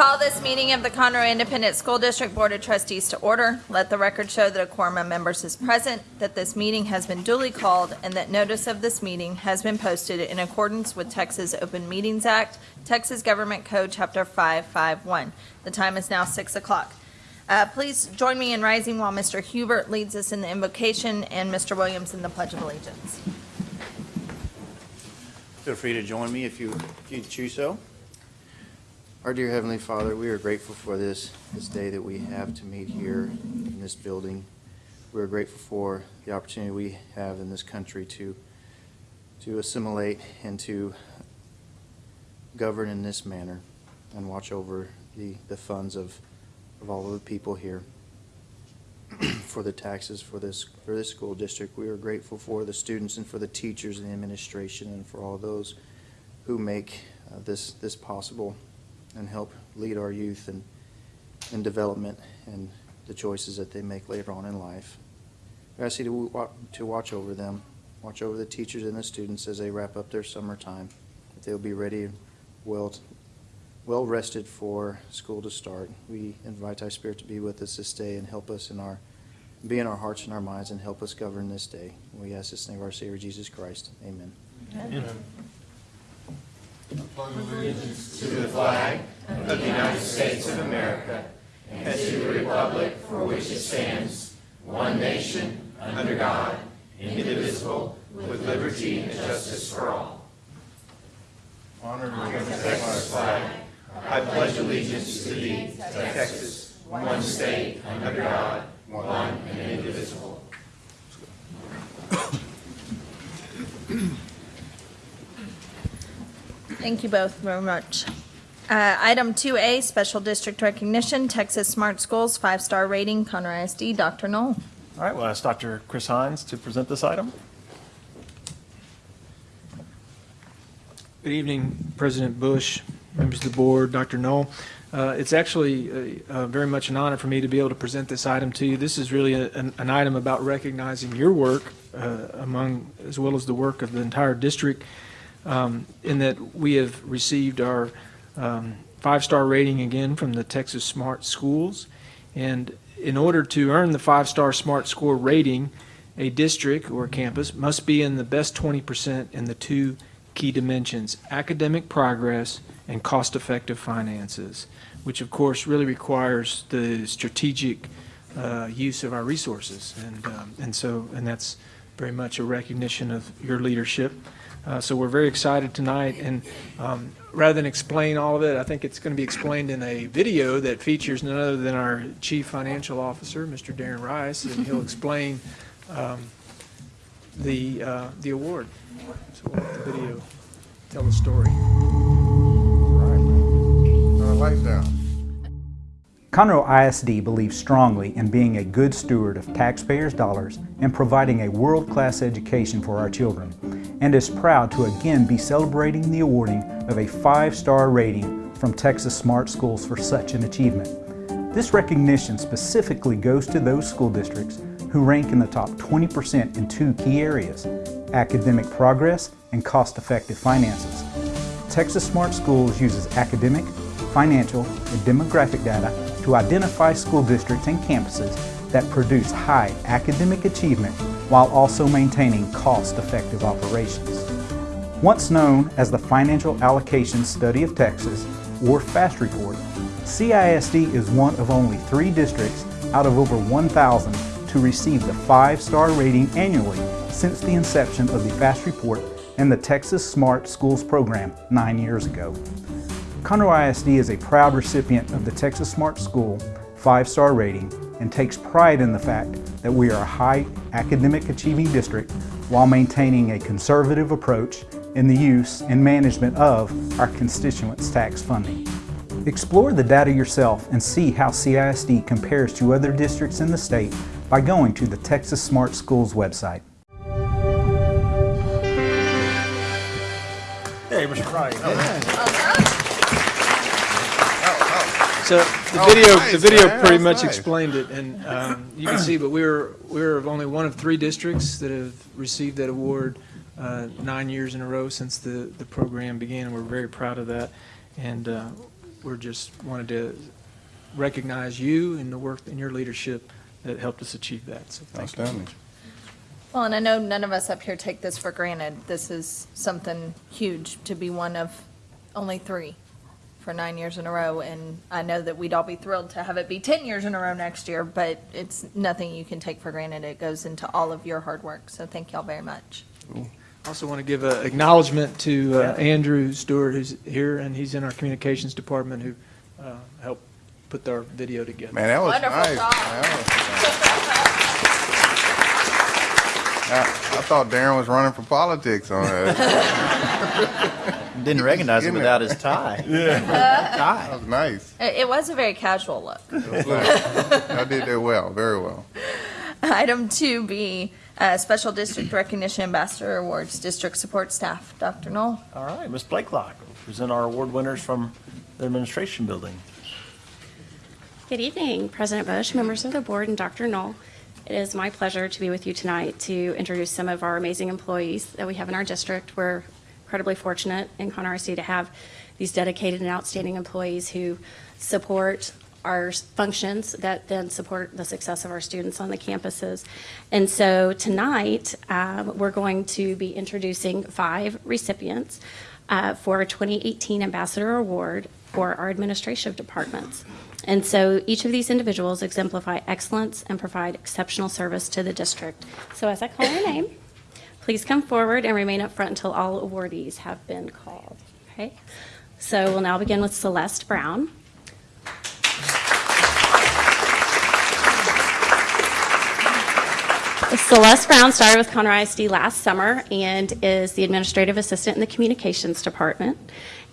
Call this meeting of the Conroe Independent School District Board of Trustees to order. Let the record show that a quorum of members is present, that this meeting has been duly called, and that notice of this meeting has been posted in accordance with Texas Open Meetings Act, Texas Government Code, Chapter 551. The time is now 6 o'clock. Uh, Please join me in rising while Mr. Hubert leads us in the invocation and Mr. Williams in the Pledge of Allegiance. Feel free to join me if you, if you choose so. Our dear Heavenly Father, we are grateful for this, this day that we have to meet here in this building. We are grateful for the opportunity we have in this country to, to assimilate and to govern in this manner and watch over the, the funds of, of all of the people here for the taxes for this, for this school district. We are grateful for the students and for the teachers and the administration and for all those who make uh, this, this possible and help lead our youth in, in development and the choices that they make later on in life. We ask you to, to watch over them, watch over the teachers and the students as they wrap up their summertime, that they'll be ready and well, well rested for school to start. We invite thy spirit to be with us this day and help us in our, be in our hearts and our minds and help us govern this day. We ask this in the name of our Savior Jesus Christ. Amen. Amen to the flag of the United States of America and to the republic for which it stands, one nation, under God, indivisible, with liberty and justice for all. Honor the flag. I pledge allegiance to thee, Texas, one state, under God, one and indivisible. Thank you both very much. Uh, Item 2A, Special District Recognition, Texas Smart Schools, five-star rating, Conroe ISD, Dr. Null. All right, we'll ask Dr. Chris Hines to present this item. Good evening, President Bush, members of the board, Dr. Null. Uh, It's actually uh, uh, very much an honor for me to be able to present this item to you. This is really a- an an item about recognizing your work uh, among, as well as the work of the entire district, um, in that we have received our um, five-star rating again from the Texas Smart Schools. And in order to earn the five-star SMART score rating, a district or campus must be in the best 20% in the two key dimensions, academic progress and cost-effective finances, which of course really requires the strategic uh, use of our resources. And, um, and so, and that's very much a recognition of your leadership. Uh, So we're very excited tonight, and um, rather than explain all of it, I think it's going to be explained in a video that features none other than our Chief Financial Officer, Mr. Darren Rice, and he'll explain um, the, uh, the award. So we'll let the video tell the story. Conroe ISD believes strongly in being a good steward of taxpayers' dollars and providing a world-class education for our children, and is proud to again be celebrating the awarding of a five-star rating from Texas Smart Schools for such an achievement. This recognition specifically goes to those school districts who rank in the top 20% in two key areas, academic progress and cost-effective finances. Texas Smart Schools uses academic, financial, and demographic data to identify school districts and campuses that produce high academic achievement while also maintaining cost-effective operations. Once known as the Financial Allocation Study of Texas, or FAST Report, CISD is one of only three districts out of over 1,000 to receive the five-star rating annually since the inception of the FAST Report and the Texas Smart Schools program nine years ago. Conroe ISD is a proud recipient of the Texas Smart School five-star rating and takes pride in the fact that we are a high academic achieving district while maintaining a conservative approach in the use and management of our constituents' tax funding. Explore the data yourself and see how CISD compares to other districts in the state by going to the Texas Smart Schools website. Hey, Mr. Wright. So the Oh, video, nice, the video man. pretty That's much nice. explained it, and um, you can see, but we're we were only one of three districts that have received that award uh, nine years in a row since the, the program began, and we're very proud of that. And uh, we're just wanted to recognize you and the work and your leadership that helped us achieve that. So thank you. Well, and I know none of us up here take this for granted. This is something huge to be one of only three for nine years in a row. And I know that we'd all be thrilled to have it be 10 years in a row next year, but it's nothing you can take for granted. It goes into all of your hard work. So thank y'all very much. Also want to give an acknowledgement to uh, Andrew Stewart, who's here, and he's in our communications department, who uh, helped put our video together. Man, that was Wonderful nice. That was- I, I thought Darren was running for politics on that. Didn't recognize him Isn't it? without his tie. That Tie. was nice. It it was a very casual look. It was nice. I did that well, very well. Item 2B, uh, Special District Recognition Ambassador Awards, District Support Staff. Dr. Null? All right, Ms. Blakelock will present our award winners from the administration building. Good evening, President Bush, members of the board, and Dr. Null. It is my pleasure to be with you tonight to introduce some of our amazing employees that we have in our district. We're incredibly fortunate in Conroe RC to have these dedicated and outstanding employees who support our functions that then support the success of our students on the campuses. And so tonight, um, we're going to be introducing five recipients uh, for our 2018 Ambassador Award for our administrative departments. And so each of these individuals exemplify excellence and provide exceptional service to the district. So as I call your name, please come forward and remain up front until all awardees have been called. Okay? So we'll now begin with Celeste Brown. Celeste Brown started with Conroe ISD last summer and is the administrative assistant in the communications department.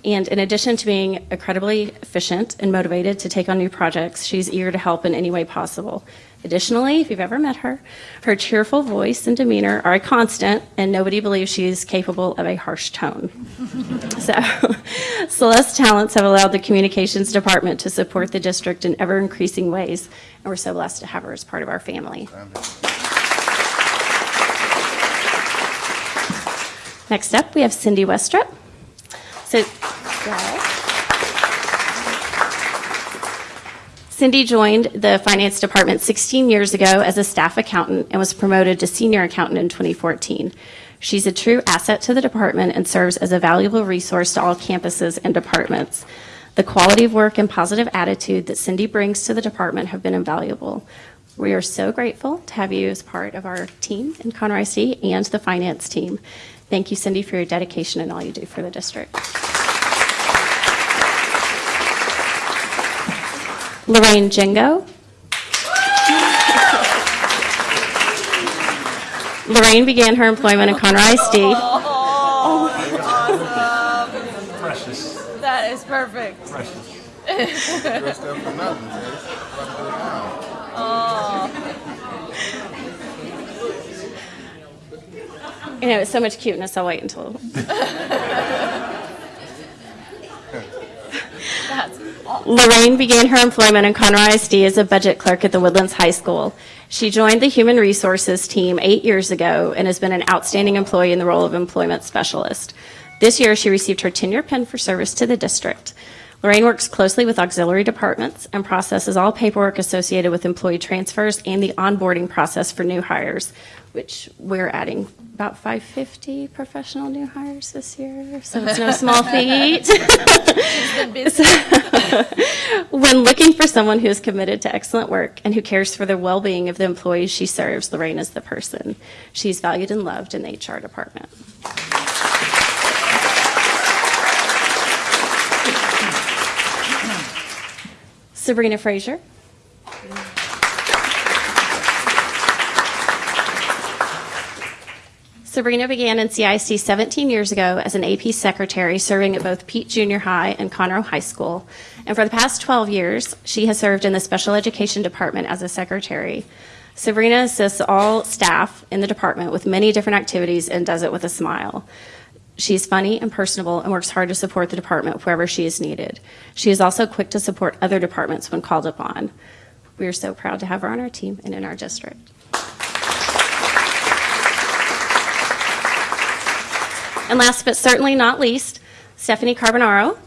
And in addition to being incredibly efficient and motivated to take on new projects, she's eager to help in any way possible. Additionally, if you've ever met her, her cheerful voice and demeanor are a constant, and nobody believes she is capable of a harsh tone. So, Celeste's talents have allowed the communications department to support the district in ever increasing ways, and we're so blessed to have her as part of our family. Next up, we have Cindy Westrup. So, yeah. Cindy joined the finance department 16 years ago as a staff accountant and was promoted to senior accountant in 2014. She's a true asset to the department and serves as a valuable resource to all campuses and departments. The quality of work and positive attitude that Cindy brings to the department have been invaluable. We are so grateful to have you as part of our team in Conroe ISD and the finance team. Thank you, Cindy, for your dedication and all you do for the district. Lorraine Jingo. Lorraine began her employment in Conroe ISD. Oh, precious, That is perfect. precious. Dressed up for nothing, sis. What do now? You know, it's so much cuteness, I'll wait until. That's Lorraine began her employment in Conroe ISD as a budget clerk at the Woodlands High School. She joined the Human Resources team eight years ago and has been an outstanding employee in the role of employment specialist. This year, she received her tenure pin for service to the district. Lorraine works closely with auxiliary departments and processes all paperwork associated with employee transfers and the onboarding process for new hires, which we're adding about 550 professional new hires this year, so it's no small feat. busy. When looking for someone who is committed to excellent work and who cares for the well-being of the employees she serves, Lorraine is the person. She's valued and loved in the HR department. Sabrina Frazier. Sabrina began in CISD 17 years ago as an AP secretary, serving at both Peet Junior High and Conroe High School. And for the past 12 years, she has served in the special education department as a secretary. Sabrina assists all staff in the department with many different activities and does it with a smile. She's funny and personable and works hard to support the department wherever she is needed. She is also quick to support other departments when called upon. We are so proud to have her on our team and in our district. And last but certainly not least, Stephanie Carbonaro.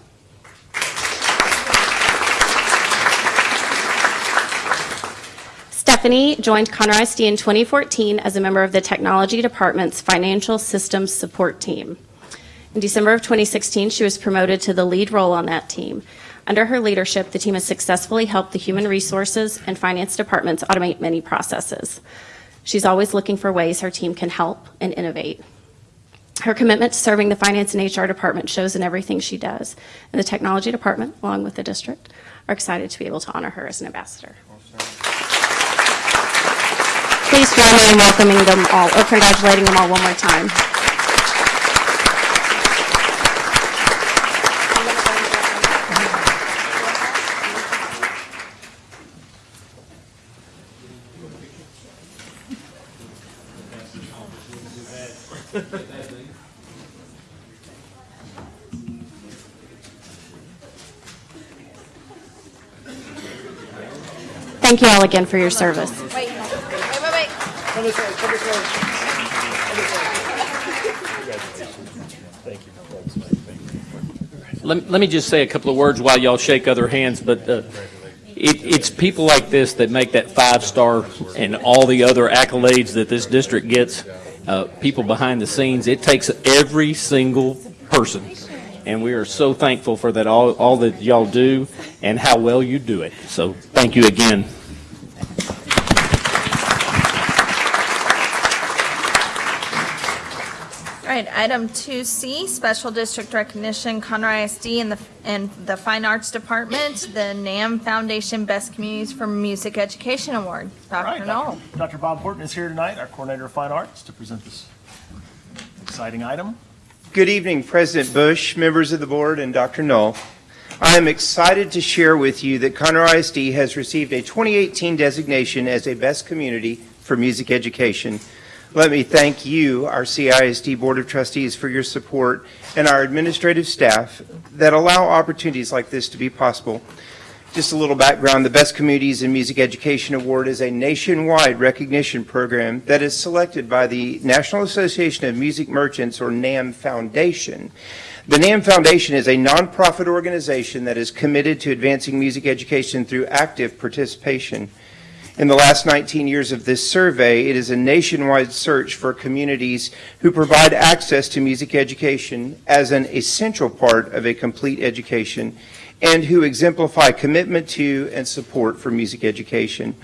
Stephanie joined Conroe ISD in 2014 as a member of the Technology Department's Financial Systems Support Team. In December of 2016, she was promoted to the lead role on that team. Under her leadership, the team has successfully helped the human resources and finance departments automate many processes. She's always looking for ways her team can help and innovate. Her commitment to serving the Finance and HR Department shows in everything she does. And the Technology Department, along with the district, are excited to be able to honor her as an ambassador. Please join me in welcoming them all, or congratulating them all one more time. Thank you all again for your service. Wait, wait, wait, wait. Let, let me just say a couple of words while y'all shake other hands, but uh, it, it's people like this that make that five-star and all the other accolades that this district gets, uh, people behind the scenes. It takes every single person, and we are so thankful for that, all, all that y'all do and how well you do it. So thank you again. Right, item 2C, Special District Recognition, Conroe ISD and the, and the Fine Arts Department, the NAMM Foundation Best Communities for Music Education Award. All right, Dr. Null. Dr. Bob Horton is here tonight, our Coordinator of Fine Arts, to present this exciting item. Good evening, President Bush, members of the board, and Dr. Null. I am excited to share with you that Conroe ISD has received a 2018 designation as a Best Community for Music Education. Let me thank you, our CISD Board of Trustees, for your support and our administrative staff that allow opportunities like this to be possible. Just a little background, the Best Communities in Music Education Award is a nationwide recognition program that is selected by the National Association of Music Merchants, or NAMM Foundation. The NAMM Foundation is a nonprofit organization that is committed to advancing music education through active participation. In the last 19 years of this survey, it is a nationwide search for communities who provide access to music education as an essential part of a complete education and who exemplify commitment to and support for music education.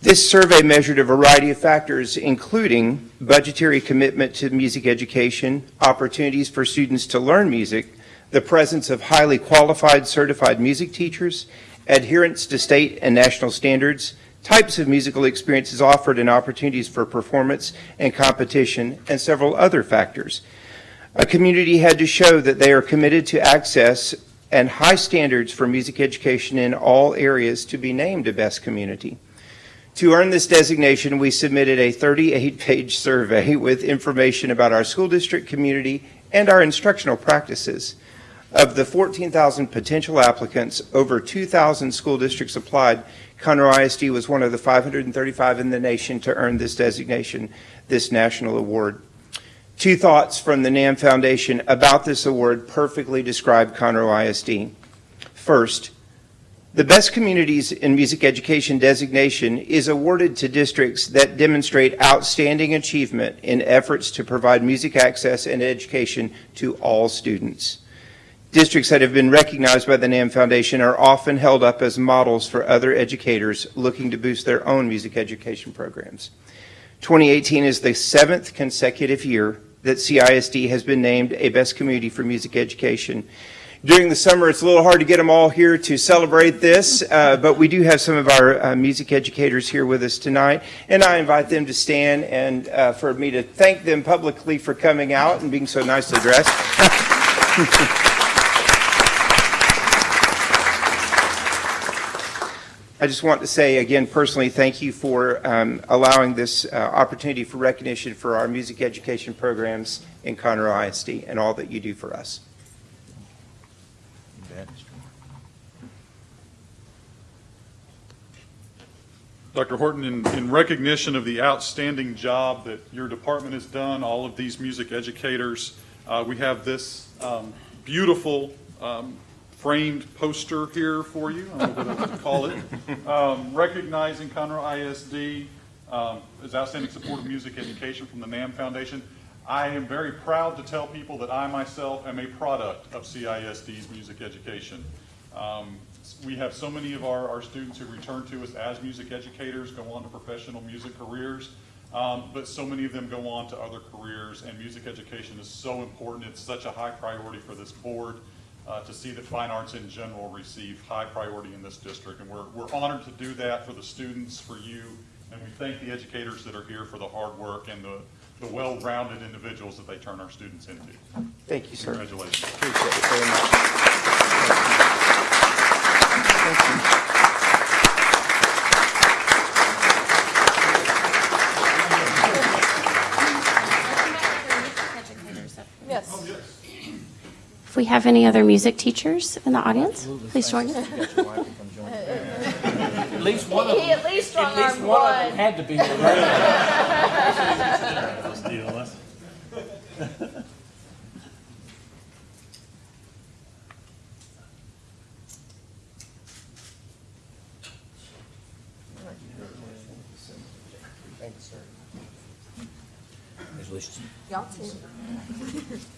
This survey measured a variety of factors, including budgetary commitment to music education, opportunities for students to learn music, the presence of highly qualified certified music teachers, adherence to state and national standards, types of musical experiences offered and opportunities for performance and competition, and several other factors. A community had to show that they are committed to access and high standards for music education in all areas to be named a best community. To earn this designation, we submitted a 38-page survey with information about our school district community and our instructional practices. Of the 14,000 potential applicants, over 2,000 school districts applied. Conroe ISD was one of the 535 in the nation to earn this designation, this national award. Two thoughts from the NAMM Foundation about this award perfectly describe Conroe ISD. First, the Best Communities in Music Education designation is awarded to districts that demonstrate outstanding achievement in efforts to provide music access and education to all students. Districts that have been recognized by the NAMM Foundation are often held up as models for other educators looking to boost their own music education programs. 2018 is the seventh consecutive year that CISD has been named a Best Community for Music Education. During the summer, it's a little hard to get them all here to celebrate this, uh, but we do have some of our uh, music educators here with us tonight, and I invite them to stand and uh, for me to thank them publicly for coming out and being so nicely dressed. I just want to say again personally, thank you for um, allowing this uh, opportunity for recognition for our music education programs in Conroe ISD and all that you do for us. Dr. Horton, in, in recognition of the outstanding job that your department has done, all of these music educators, uh, we have this um, beautiful um, framed poster here for you, I don't know what else to call it, um, recognizing Conroe ISD um, as outstanding support of music education from the NAMM Foundation. I am very proud to tell people that I myself am a product of CISD's music education. Um, We have so many of our, our students who return to us as music educators, go on to professional music careers, um, but so many of them go on to other careers, and music education is so important. It's such a high priority for this board uh, to see that fine arts in general receive high priority in this district. And we're, we're honored to do that for the students, for you, and we thank the educators that are here for the hard work and the, the well-rounded individuals that they turn our students into. Thank you, sir. Congratulations. Appreciate it very much. Yes. If we have any other music teachers in the audience, please join us. At least one of them, at least at least armed one of them had to be here. Let's deal with. Y'all too.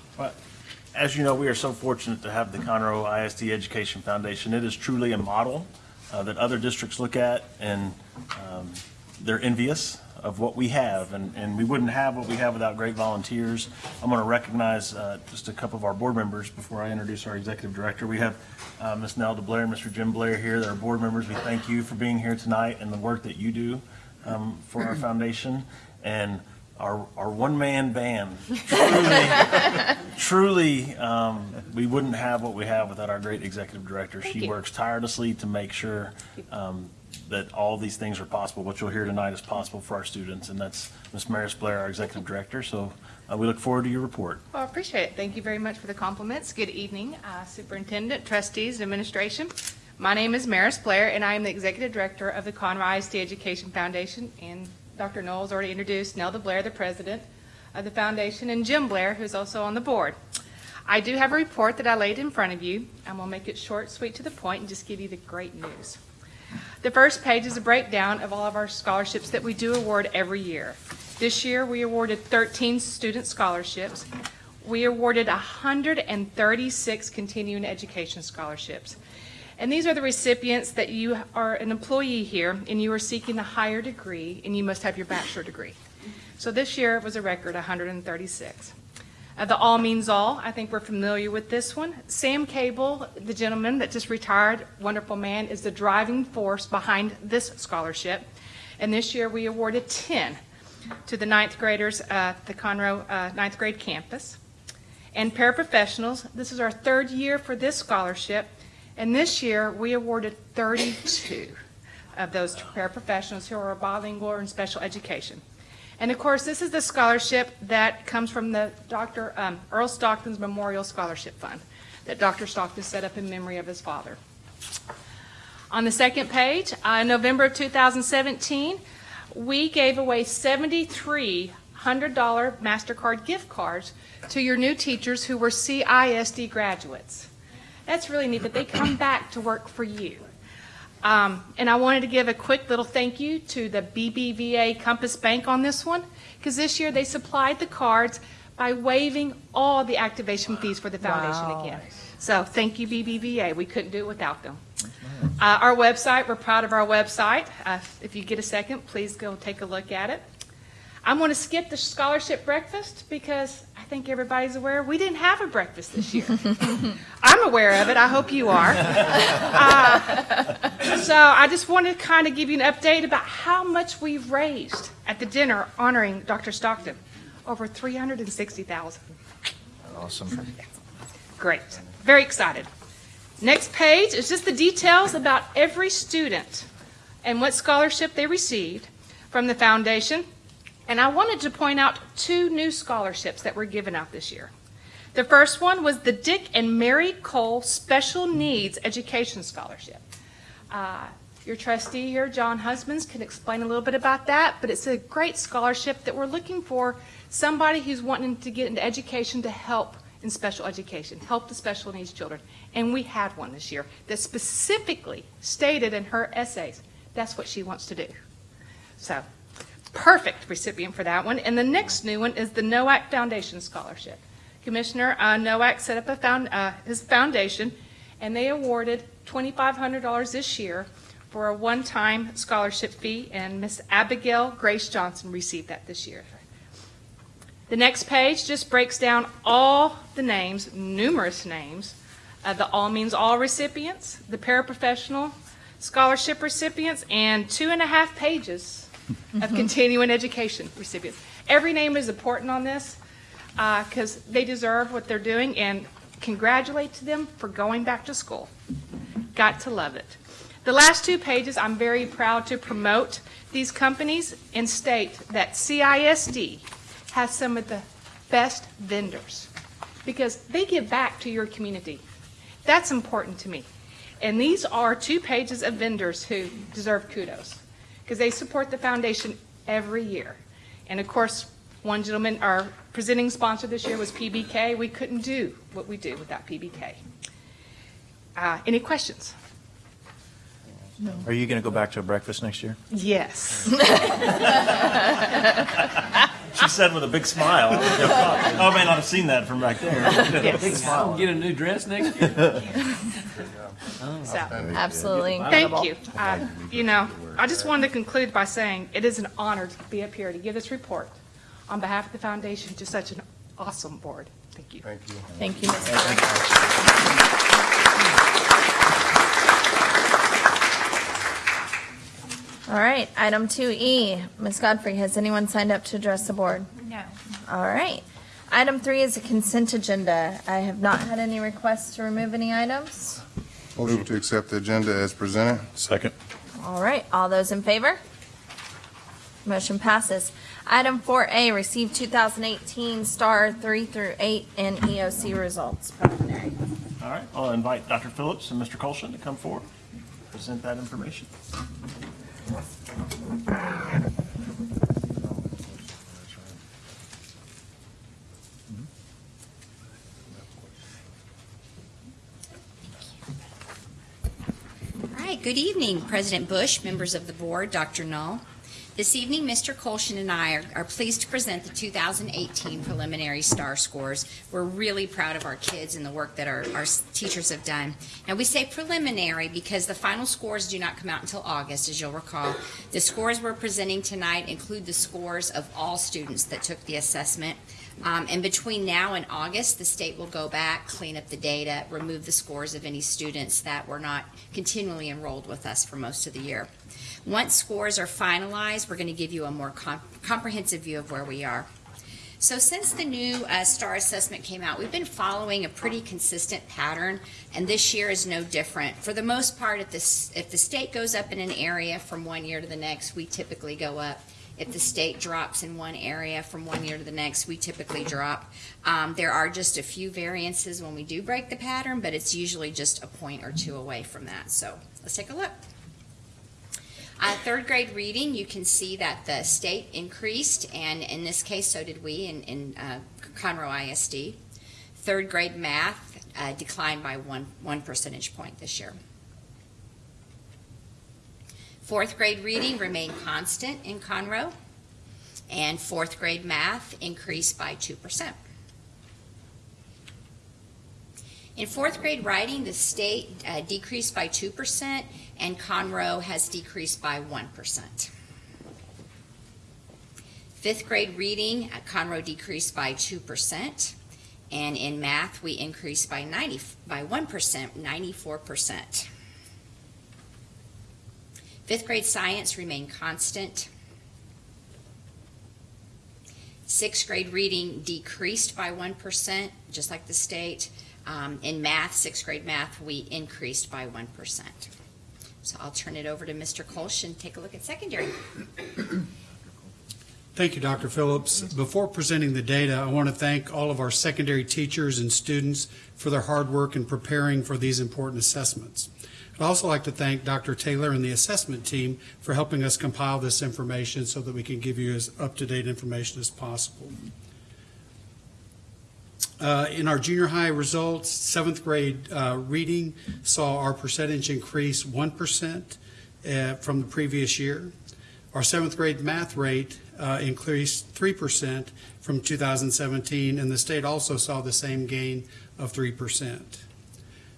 As you know, we are so fortunate to have the Conroe ISD Education Foundation. It is truly a model uh, that other districts look at, and um, they're envious of what we have, and, and we wouldn't have what we have without great volunteers. I'm going to recognize uh, just a couple of our board members before I introduce our executive director. We have uh, Ms. Nelda Blair and Mr. Jim Blair here. They're board members. We thank you for being here tonight and the work that you do um, for our foundation. And our, our one-man band, truly, truly, um, we wouldn't have what we have without our great executive director. She you. works tirelessly to make sure um, that all these things are possible. What you'll hear tonight is possible for our students, and that's Ms. Maris Blair, our executive director. So uh, we look forward to your report. Well, I appreciate it. Thank you very much for the compliments. Good evening, uh, Superintendent, trustees, administration. My name is Maris Blair, and I am the Executive Director of the Conroe ISD Education Foundation. And Dr. Knowles already introduced Nelda Blair, the President of the foundation, and Jim Blair, who's also on the board. I do have a report that I laid in front of you. I'm going to make it short, sweet, to the point, and just give you the great news. The first page is a breakdown of all of our scholarships that we do award every year. This year, we awarded 13 student scholarships. We awarded 136 continuing education scholarships. And these are the recipients that you are an employee here and you are seeking a higher degree and you must have your bachelor degree. So this year it was a record 136. Uh, the All Means All, I think we're familiar with this one. Sam Cable, the gentleman that just retired, wonderful man, is the driving force behind this scholarship. And this year we awarded 10 to the ninth graders at the Conroe uh, ninth grade campus. And paraprofessionals, this is our third year for this scholarship. And this year we awarded 32 of those paraprofessionals who are bilingual in special education. And of course, this is the scholarship that comes from the Dr. um, Earl Stockton's Memorial Scholarship Fund that Dr. Stockton set up in memory of his father. On the second page, uh, in November of 2017, we gave away 73 $100 MasterCard gift cards to your new teachers who were CISD graduates. That's really neat that they come back to work for you. Um, and I wanted to give a quick little thank you to the BBVA Compass Bank on this one, because this year they supplied the cards by waiving all the activation fees for the foundation Wow. again. So thank you, BBVA. We couldn't do it without them. Uh, our website, we're proud of our website. Uh, if you get a second, please go take a look at it. I'm going to skip the scholarship breakfast because I think everybody's aware we didn't have a breakfast this year. I'm aware of it. I hope you are. Uh, so I just wanted to kind of give you an update about how much we've raised at the dinner honoring Dr. Stockton. Over 360,000. Awesome. Great. Very excited. Next page is just the details about every student and what scholarship they received from the foundation. And I wanted to point out two new scholarships that were given out this year. The first one was the Dick and Mary Cole Special Needs Education Scholarship. Uh, Your trustee here, John Husbands, can explain a little bit about that, but it's a great scholarship that we're looking for somebody who's wanting to get into education to help in special education, help the special needs children. And we had one this year that specifically stated in her essays, that's what she wants to do. So, perfect recipient for that one. And the next new one is the Noack Foundation Scholarship. Commissioner uh, set up a found, uh, his foundation, and they awarded $2,500 this year for a one-time scholarship fee, and Miss Abigail Grace Johnson received that this year. The next page just breaks down all the names, numerous names, of the All Means All recipients, the paraprofessional scholarship recipients, and two and a half pages of mm-hmm. continuing education recipients. Every name is important on this uh, because they deserve what they're doing, and congratulate to them for going back to school. Got to love it. The last two pages, I'm very proud to promote these companies and state that CISD has some of the best vendors because they give back to your community. That's important to me. And these are two pages of vendors who deserve kudos because they support the foundation every year. And of course, one gentleman, our presenting sponsor this year was PBK. We couldn't do what we do without PBK. Uh, any questions? No. Are you going to go back to a breakfast next year? Yes. She said with a big smile. Oh, I may not have seen that from back there. Yes. Big smile. Get a new dress next year? So, Absolutely thank you. Uh, You know, I just wanted to conclude by saying it is an honor to be up here to give this report on behalf of the foundation to such an awesome board. Thank you. Thank you. Thank you, Ms. Clark. All right, item 2E. Ms. Godfrey, has anyone signed up to address the board? No. All right. Item 3 is a consent agenda. I have not had any requests to remove any items. Motion to accept the agenda as presented. Second. All right, all those in favor? Motion passes. Item 4A, receive 2018 STAAR 3 through 8 and EOC results preliminary. All right, I'll invite Dr. Phillips and Mr. Colson to come forward, present that information. Good evening, President Bush, members of the board, Dr. Null. This evening, Mr. Colshin and I are, are pleased to present the 2018 preliminary STAAR scores. We're really proud of our kids and the work that our, our teachers have done. Now, we say preliminary because the final scores do not come out until August, as you'll recall. The scores we're presenting tonight include the scores of all students that took the assessment. Um, and between now and August, the state will go back, clean up the data, remove the scores of any students that were not continually enrolled with us for most of the year. Once scores are finalized, we're going to give you a more com- comprehensive view of where we are. So since the new uh, STAAR assessment came out, we've been following a pretty consistent pattern, and this year is no different. For the most part, if, this, if the state goes up in an area from one year to the next, we typically go up. If the state drops in one area from one year to the next, we typically drop. Um, there are just a few variances when we do break the pattern, but it's usually just a point or two away from that. So let's take a look. Uh, third grade reading, you can see that the state increased, and in this case, so did we in, in uh, Conroe ISD. Third grade math uh, declined by one, one percentage point this year. Fourth grade reading remained constant in Conroe, and fourth grade math increased by 2%. In fourth grade writing, the state uh, decreased by 2%, and Conroe has decreased by 1%. Fifth grade reading, uh, Conroe decreased by 2%, and in math, we increased by 90, by 1%, 94%. Fifth grade science remained constant. Sixth grade reading decreased by 1%, just like the state. Um, In math, sixth grade math, we increased by 1%. So I'll turn it over to Mr. Kolsch and take a look at secondary. Thank you, Dr. Phillips. Before presenting the data, I want to thank all of our secondary teachers and students for their hard work in preparing for these important assessments. I'd also like to thank Dr. Taylor and the assessment team for helping us compile this information so that we can give you as up-to-date information as possible. Uh, In our junior high results, seventh grade uh, reading saw our percentage increase 1% uh, from the previous year. Our seventh grade math rate uh, increased 3% from 2017, and the state also saw the same gain of 3%.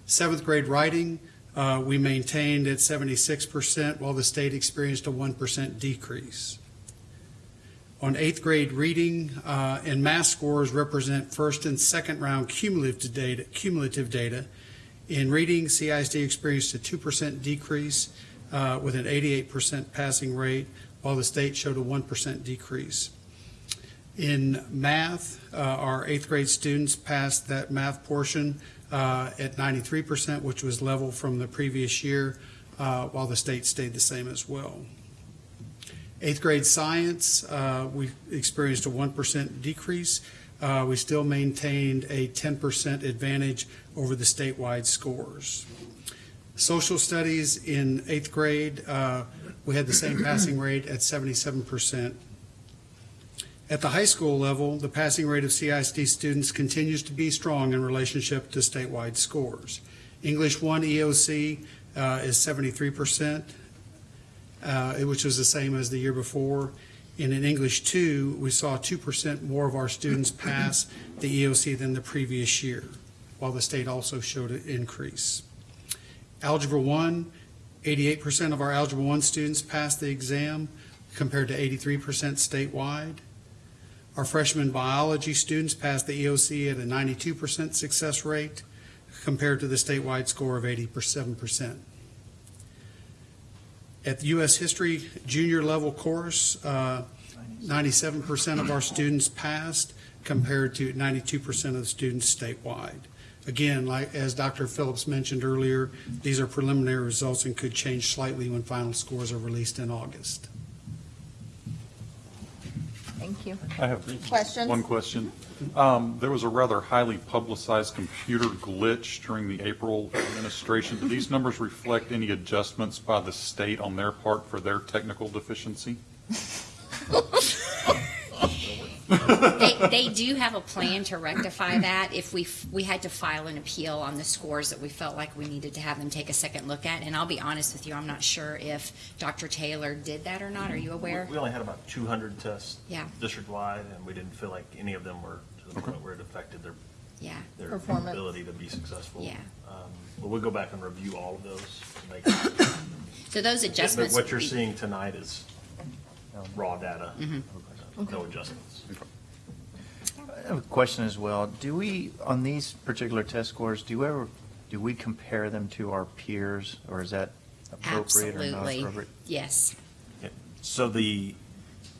Seventh grade writing, uh, we maintained at 76%, while the state experienced a 1% decrease. On eighth grade reading uh, and math scores represent first and second round cumulative data. Cumulative data. In reading, CISD experienced a 2% decrease uh, with an 88% passing rate, while the state showed a 1% decrease. In math, uh, our eighth grade students passed that math portion uh, at 93%, which was level from the previous year, uh, while the state stayed the same as well. Eighth grade science, uh, we experienced a 1% decrease. Uh, We still maintained a 10% advantage over the statewide scores. Social studies in eighth grade, uh, we had the same passing rate at 77%. At the high school level, the passing rate of CISD students continues to be strong in relationship to statewide scores. English 1 EOC uh, is 73%, uh, which was the same as the year before. And in English 2, we saw 2% more of our students pass the EOC than the previous year, while the state also showed an increase. Algebra 1, 88% of our Algebra 1 students passed the exam, compared to 83% statewide. Our freshman biology students passed the EOC at a 92% success rate, compared to the statewide score of 87%. At the U.S. History junior level course, uh, 97% of our students passed compared to 92% of the students statewide. Again, like, as Dr. Phillips mentioned earlier, these are preliminary results and could change slightly when final scores are released in August. Thank you. I have Questions? one question. Um, There was a rather highly publicized computer glitch during the April administration. Do these numbers reflect any adjustments by the state on their part for their technical deficiency? They, they do have a plan to rectify that if we, f- we had to file an appeal on the scores that we felt like we needed to have them take a second look at. And I'll be honest with you, I'm not sure if Dr. Taylor did that or not. Are you aware? We only had about 200 tests Yeah. district-wide, and we didn't feel like any of them were to the point where it affected their, Yeah. their Performance. ability to be successful. Yeah. Um, But we'll go back and review all of those to make. So those But adjustments. what you're would seeing tonight is raw data, Mhm. no adjustments. I have a question as well. Do we, on these particular test scores, do you ever, do we compare them to our peers, or is that appropriate or not Absolutely. appropriate? Yes. So the,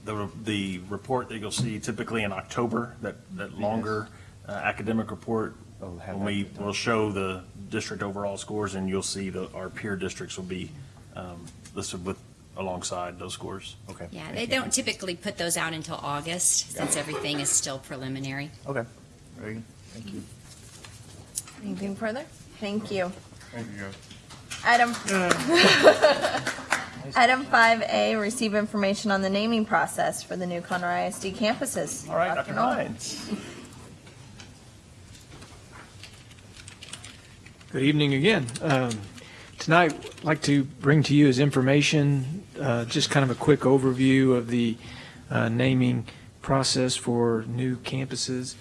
the, the report that you'll see typically in October, that, that longer uh, academic report, Oh, have when we, that. will show the district overall scores, and you'll see that our peer districts will be um, listed with, alongside those scores. Okay. Yeah, thank they you. don't typically put those out until August, since everything is still preliminary. Okay, very good, thank you. Anything further? Thank you. Thank you, guys. Item, item 5A, receive information on the naming process for the new Conroe ISD campuses. All right, Dr. Null. Hines. Good evening again. Um, Tonight, I'd like to bring to you as information, uh, just kind of a quick overview of the uh, naming process for new campuses.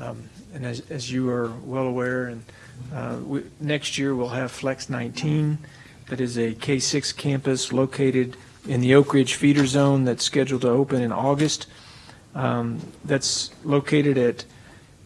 Um, And as, as you are well aware, and uh, we- next year, we'll have Flex 19, that is a K-6 campus located in the Oak Ridge feeder zone that's scheduled to open in August. Um, That's located at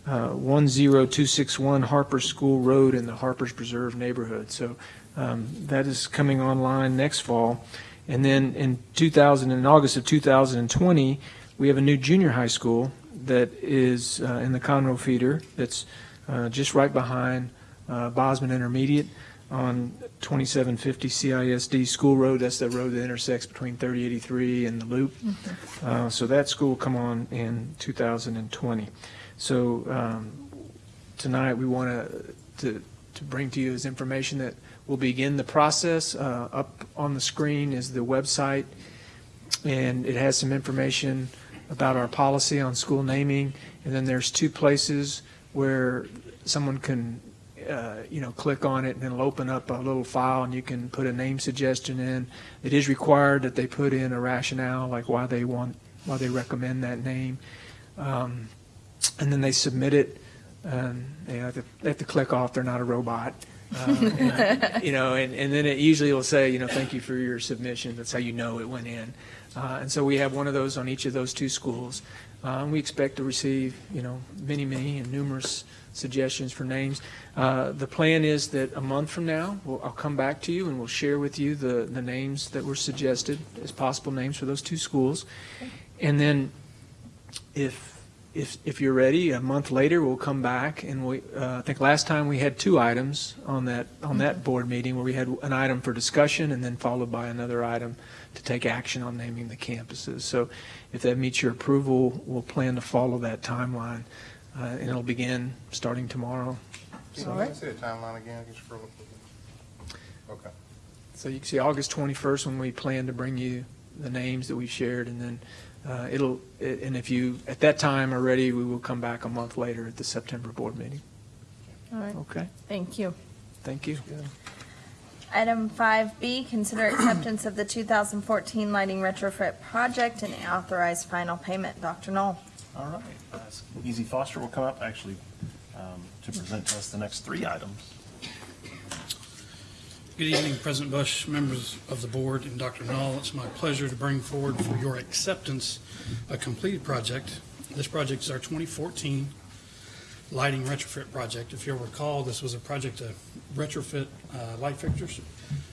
uh, 10261 Harper School Road in the Harper's Preserve neighborhood. So um, that is coming online next fall. And then in 2000, in August of 2020, we have a new junior high school that is uh, in the Conroe feeder that's uh, just right behind uh, Bozman Intermediate on 2750 CISD School Road. That's the road that intersects between 3083 and the Loop. Uh, So that school will come on in 2020. So um, tonight, we want to, to bring to you is information that will begin the process. Uh, Up on the screen is the website, and it has some information about our policy on school naming. And then there's two places where someone can, uh, you know, click on it, and it'll open up a little file, and you can put a name suggestion in. It is required that they put in a rationale, like why they want, why they recommend that name. Um, And then they submit it, and they have to, they have to click off, they're not a robot. Uh, and, You know, and, and then it usually will say, you know, thank you for your submission, that's how you know it went in. Uh, And so we have one of those on each of those two schools. Uh, we expect to receive, you know, many, many and numerous suggestions for names. Uh, The plan is that a month from now, we'll, I'll come back to you and we'll share with you the, the names that were suggested as possible names for those two schools. And then if, if, if you're ready, a month later, we'll come back and we, uh, I think last time we had two items on that, on that board meeting where we had an item for discussion and then followed by another item to take action on naming the campuses. So if that meets your approval, we'll plan to follow that timeline, uh, and it'll begin starting tomorrow. Can So- you say the timeline again? Can you scroll up? a? Okay. So you can see August 21st when we plan to bring you the names that we've shared, and then uh, it'll, and if you, at that time are ready, we will come back a month later at the September board meeting. All right, Okay, thank you. thank you. Item 5B, consider acceptance of the 2014 lighting retrofit project and authorize final payment. Dr. Null. All right. Uh, Easy Foster will come up actually um, to present to us the next three items. Good evening, President Bush, members of the board, and Dr. Null. It's my pleasure to bring forward for your acceptance a completed project. This project is our 2014 lighting retrofit project. If you'll recall, this was a project to retrofit uh, light fixtures,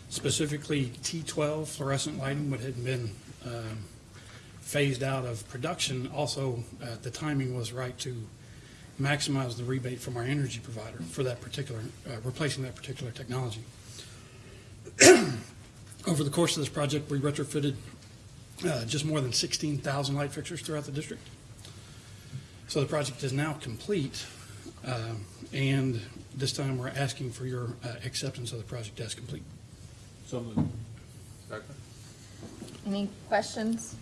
specifically T12 fluorescent lighting, what had been um, phased out of production. Also, uh, the timing was right to maximize the rebate from our energy provider for that particular, uh, replacing that particular technology. Over the course of this project, we retrofitted uh, just more than 16,000 light fixtures throughout the district. So the project is now complete, um, and this time we're asking for your uh, acceptance of the project as complete. So moved. Second. Any questions?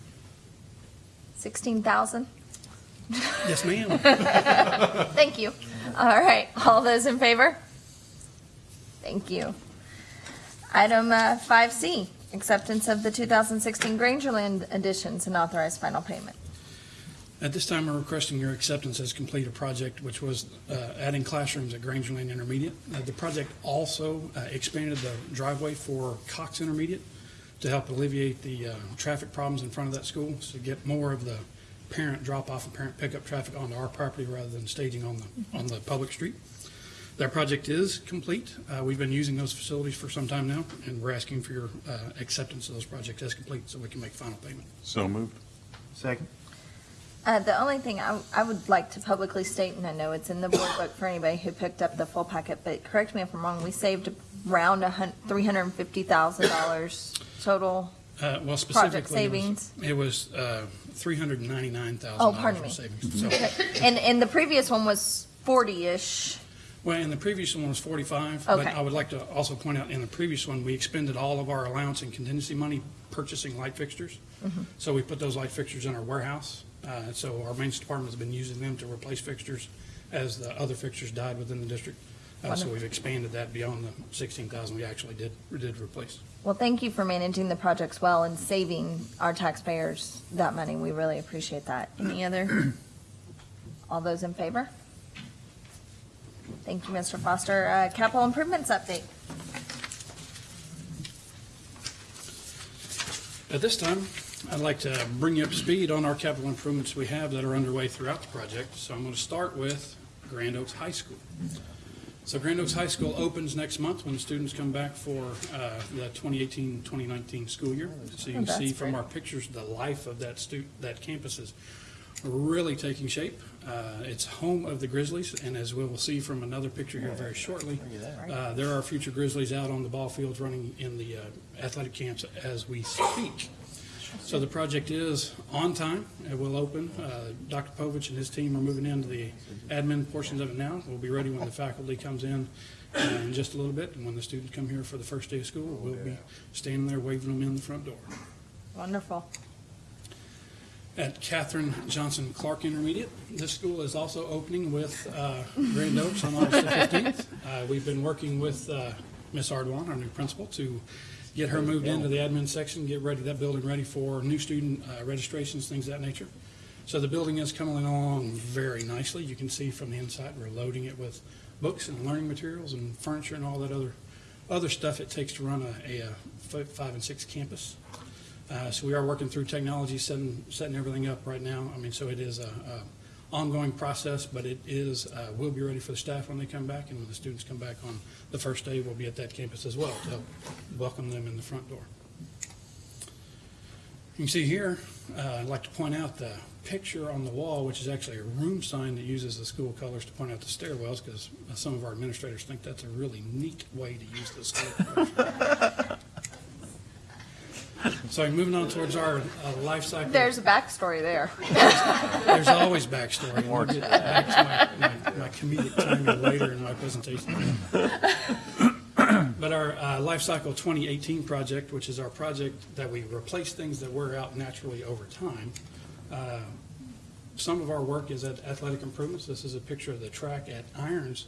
16,000? Yes, ma'am. Thank you. All right, all those in favor? Thank you. Item uh, 5C, acceptance of the 2016 Grangerland additions and authorized final payment. At this time, we're requesting your acceptance as complete a project which was uh, adding classrooms at Grangerland Intermediate. Uh, The project also uh, expanded the driveway for Cox Intermediate to help alleviate the uh, traffic problems in front of that school, to get more of the parent drop-off and parent pickup traffic onto our property rather than staging on the, on the public street. That project is complete. Uh, We've been using those facilities for some time now, and we're asking for your uh, acceptance of those projects as complete so we can make final payment. So moved. Second? Uh, The only thing I I would like to publicly state, and I know it's in the board book for anybody who picked up the full packet, but correct me if I'm wrong, we saved around $350,000 total. Uh, Well, Project specifically, it was- savings. it was uh, $399,000. Oh, pardon me. in savings. So- And, and the previous one was 40-ish. Well, and the previous one was 45. But Okay. I would like to also point out, in the previous one, we expended all of our allowance and contingency money purchasing light fixtures. Mm-hmm. So we put those light fixtures in our warehouse. Uh, So our maintenance department has been using them to replace fixtures as the other fixtures died within the district. Uh, So Wonderful. we've expanded that beyond the 16,000 we actually did, did replace. Well, thank you for managing the projects well and saving our taxpayers that money. We really appreciate that. Any other? All those in favor? Thank you, Mr. Foster. Uh, Capital improvements update. At this time, I'd like to bring you up to speed on our capital improvements we have that are underway throughout the project. So I'm going to start with Grand Oaks High School. So Grand Oaks High School opens next month when the students come back for uh, the 2018-2019 school year. So you Oh, can see from our pictures, the life of that that campus is really taking shape. Uh, It's home of the Grizzlies, and as we will see from another picture here very shortly, uh, there are future Grizzlies out on the ball fields running in the uh, athletic camps as we speak. So the project is on time. It will open. Uh, Dr. Povich and his team are moving into the admin portions of it now. We'll be ready when the faculty comes in uh, in just a little bit. And when the students come here for the first day of school, we'll be standing there waving them in the front door. Wonderful. At Catherine Johnson Clark Intermediate, this school is also opening with uh, Grand Oaks on August the 15th. Uh, We've been working with uh, Ms. Ardwan, our new principal, to get her moved into the admin section, get ready, that building ready for new student uh, registrations, things of that nature. So the building is coming along very nicely. You can see from the inside, we're loading it with books and learning materials and furniture and all that other, other stuff it takes to run a, a five and six campus. Uh, So we are working through technology, setting, setting everything up right now. I mean, so it is a, a ongoing process, but it is, uh, we'll be ready for the staff when they come back, and when the students come back on the first day, we'll be at that campus as well to help welcome them in the front door. You can see here, uh, I'd like to point out the picture on the wall, which is actually a room sign that uses the school colors to point out the stairwells, because some of our administrators think that's a really neat way to use the school colors. So moving on towards our uh, life cycle. There's a backstory there. There's always backstory. and We'll get back to my, my, my comedic timing later in my presentation. But our uh, Life Cycle 2018 project, which is our project that we replace things that wear out naturally over time. uh, Some of our work is at athletic improvements. This is a picture of the track at Irons,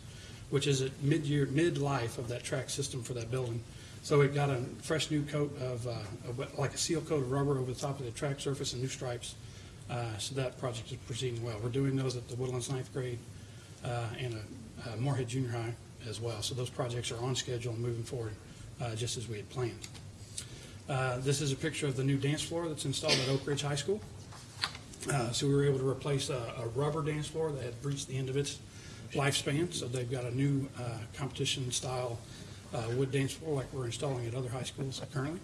which is at mid-year, mid-life of that track system for that building. So it got a fresh new coat of, uh, of like a seal coat of rubber over the top of the track surface and new stripes. Uh, So that project is proceeding well. We're doing those at the Woodlands ninth grade uh, and uh, uh, Moorhead Junior High as well. So those projects are on schedule and moving forward, uh, just as we had planned. Uh, This is a picture of the new dance floor that's installed at Oak Ridge High School. Uh, So we were able to replace a a rubber dance floor that had reached the end of its lifespan. So they've got a new uh, competition-style uh, wood dance floor like we're installing at other high schools currently.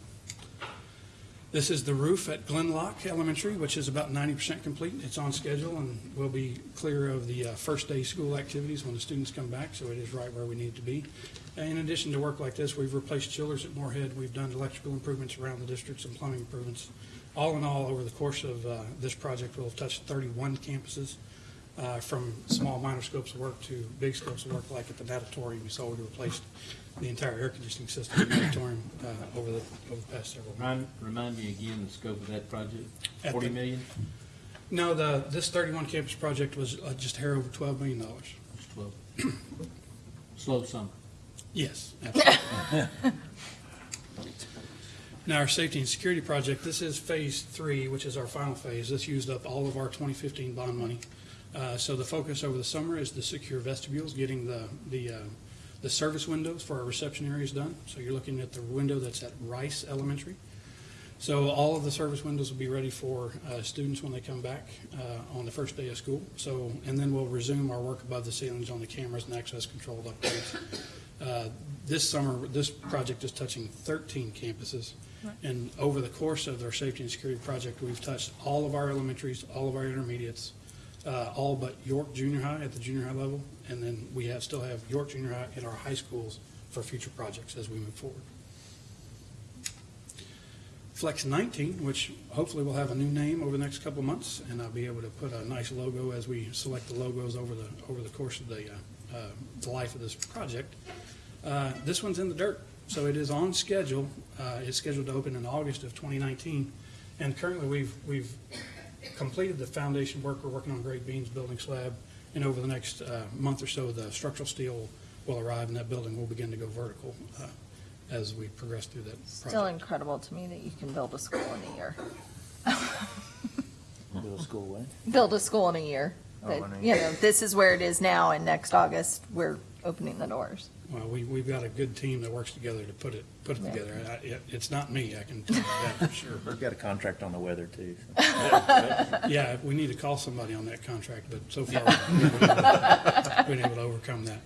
This is the roof at Glen Loch Elementary, which is about ninety percent complete. It's on schedule and will be clear of the uh, first day school activities when the students come back, so it is right where we need to be. In addition to work like this, we've replaced chillers at Moorhead, we've done electrical improvements around the district, some plumbing improvements. All in all, over the course of uh, this project, we'll have touched thirty-one campuses, uh, from small minor scopes of work to big scopes of work, like at the natatorium. You saw we replaced the entire air conditioning system in natatorium uh, over the, over the past several months. Remind, remind me again the scope of that project? At Forty the- million? No, the, this 31 campus project was uh, just a hair over $12 million. Slow. Slow summer. Yes, absolutely. Now, our safety and security project, this is phase three, which is our final phase. This used up all of our 2015 bond money. Uh, So the focus over the summer is the secure vestibules, getting the, the, uh, the service windows for our reception areas done. So you're looking at the window that's at Rice Elementary. So all of the service windows will be ready for uh, students when they come back uh, on the first day of school. So, and then we'll resume our work above the ceilings on the cameras and access control upgrades. Uh, This summer, this project is touching 13 campuses. And over the course of our safety and security project, we've touched all of our elementaries, all of our intermediates, uh, all but York Junior High at the junior high level. And then we have, still have York Junior High in our high schools for future projects as we move forward. Flex 19, which hopefully will have a new name over the next couple months, and I'll be able to put a nice logo as we select the logos over the, over the course of the, uh, uh, the life of this project. Uh, This one's in the dirt, so it is on schedule. Uh, It's scheduled to open in August of 2019, and currently we've, we've completed the foundation work. We're working on grade beams, building slab, and over the next uh, month or so, the structural steel will arrive, and that building will begin to go vertical uh, as we progress through that project. Still incredible to me that you can build a school in a year. Middle school way. Build a school in a year. Oh, That, in You know, this is where it is now, and next August, we're opening the doors. Well, we, we've got a good team that works together to put it, put it Yeah. together. I- it- It's not me, I can tell you that for sure. We've got a contract on the weather, too. Yeah, we need to call somebody on that contract, but so far, we've been able to- been able to overcome that.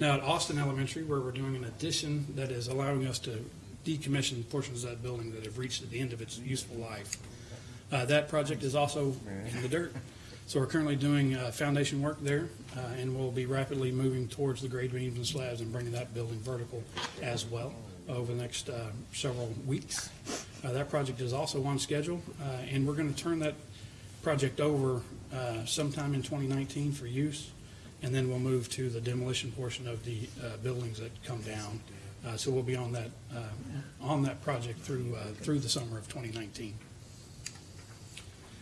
Now, at Austin Elementary, where we're doing an addition that is allowing us to decommission portions of that building that have reached the end of its useful life, uh, that project is also in the dirt. So we're currently doing uh, foundation work there, uh, and we'll be rapidly moving towards the grade beams and slabs and bringing that building vertical as well over the next uh, several weeks. Uh, That project is also on schedule, uh, and we're going to turn that project over uh, sometime in 2019 for use, and then we'll move to the demolition portion of the buildings that come down. So we'll be on that, on that project through, through the summer of 2019.